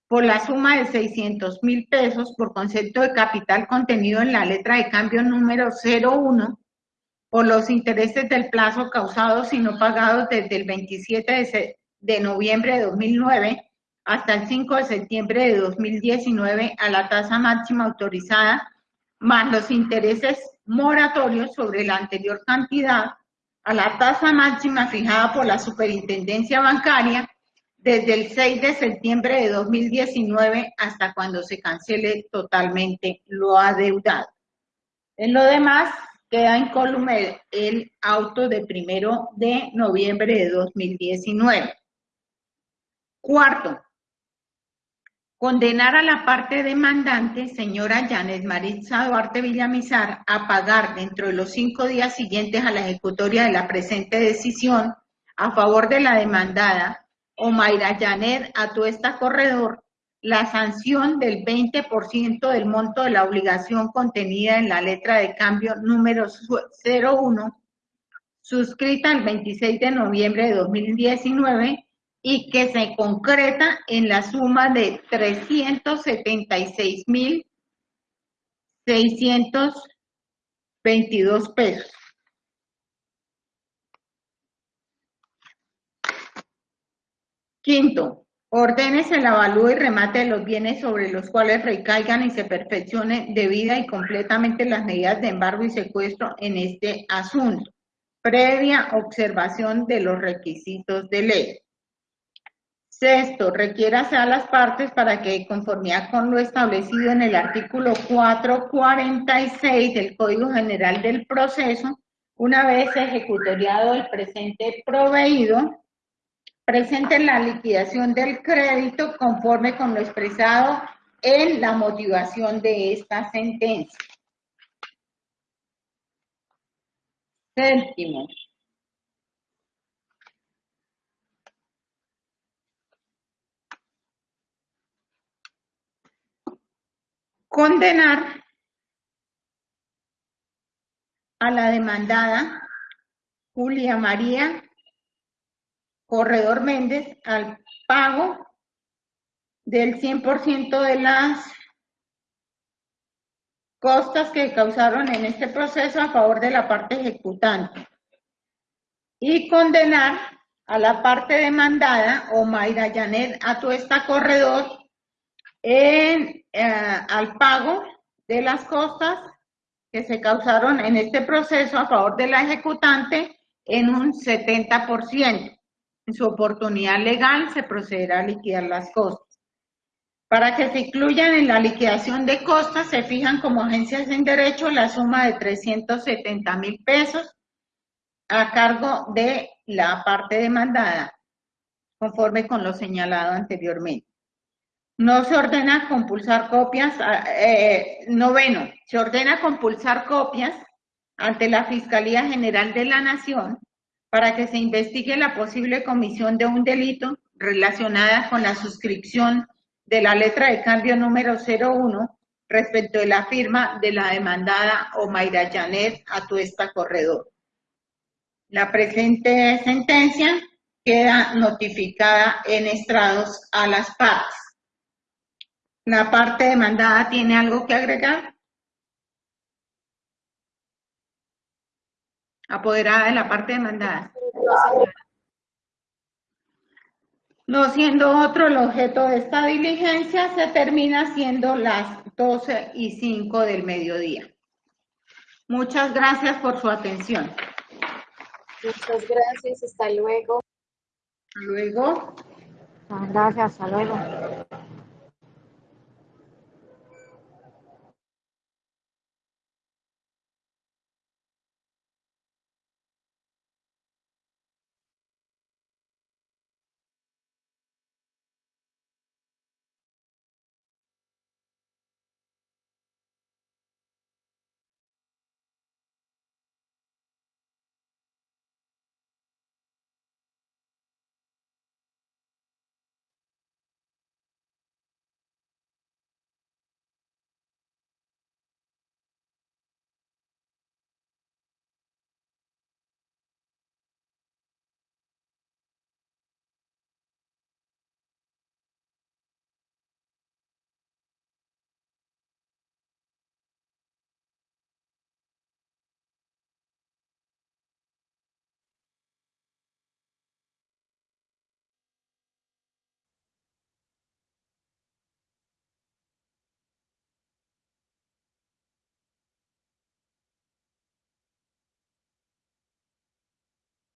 por la suma de 600 mil pesos por concepto de capital contenido en la letra de cambio número 01 por los intereses del plazo causados y no pagados desde el 27 de, de noviembre de 2009 hasta el 5 de septiembre de 2019 a la tasa máxima autorizada más los intereses moratorios sobre la anterior cantidad a la tasa máxima fijada por la Superintendencia Bancaria desde el 6 de septiembre de 2019 hasta cuando se cancele totalmente lo adeudado. En lo demás, queda incólume el auto de primero de noviembre de 2019. Cuarto, condenar a la parte demandante, señora Janet Maritza Duarte Villamizar, a pagar dentro de los cinco días siguientes a la ejecutoria de la presente decisión a favor de la demandada, Omaira Janet Atuesta Corredor, la sanción del 20% del monto de la obligación contenida en la letra de cambio número 01, suscrita el 26 de noviembre de 2019 y que se concreta en la suma de 376.622 pesos. Quinto, ordenes el avalúo y remate de los bienes sobre los cuales recaigan y se perfeccione debida y completamente las medidas de embargo y secuestro en este asunto, previa observación de los requisitos de ley. Sexto, requiérase a las partes para que, conformidad con lo establecido en el artículo 446 del Código General del Proceso, una vez ejecutoriado el presente proveído, presenten la liquidación del crédito conforme con lo expresado en la motivación de esta sentencia. Séptimo, condenar a la demandada Julia María Corredor Méndez al pago del 100% de las costas que causaron en este proceso a favor de la parte ejecutante y condenar a la parte demandada, o Mayra Janet Atuesta Corredor, eh, al pago de las costas que se causaron en este proceso a favor de la ejecutante en un 70%. En su oportunidad legal se procederá a liquidar las costas. Para que se incluyan en la liquidación de costas, se fijan como agencias en derecho la suma de 370 mil pesos a cargo de la parte demandada, conforme con lo señalado anteriormente. No se ordena compulsar copias, eh, noveno, se ordena compulsar copias ante la Fiscalía General de la Nación para que se investigue la posible comisión de un delito relacionada con la suscripción de la letra de cambio número 01 respecto de la firma de la demandada Omaira Janet Atuesta Corredor. La presente sentencia queda notificada en estrados a las partes. ¿La parte demandada tiene algo que agregar? apoderada de la parte demandada. No siendo otro el objeto de esta diligencia, se termina siendo las 12 y 5 del mediodía. Muchas gracias por su atención. Muchas gracias, hasta luego. Hasta luego. Gracias, hasta luego.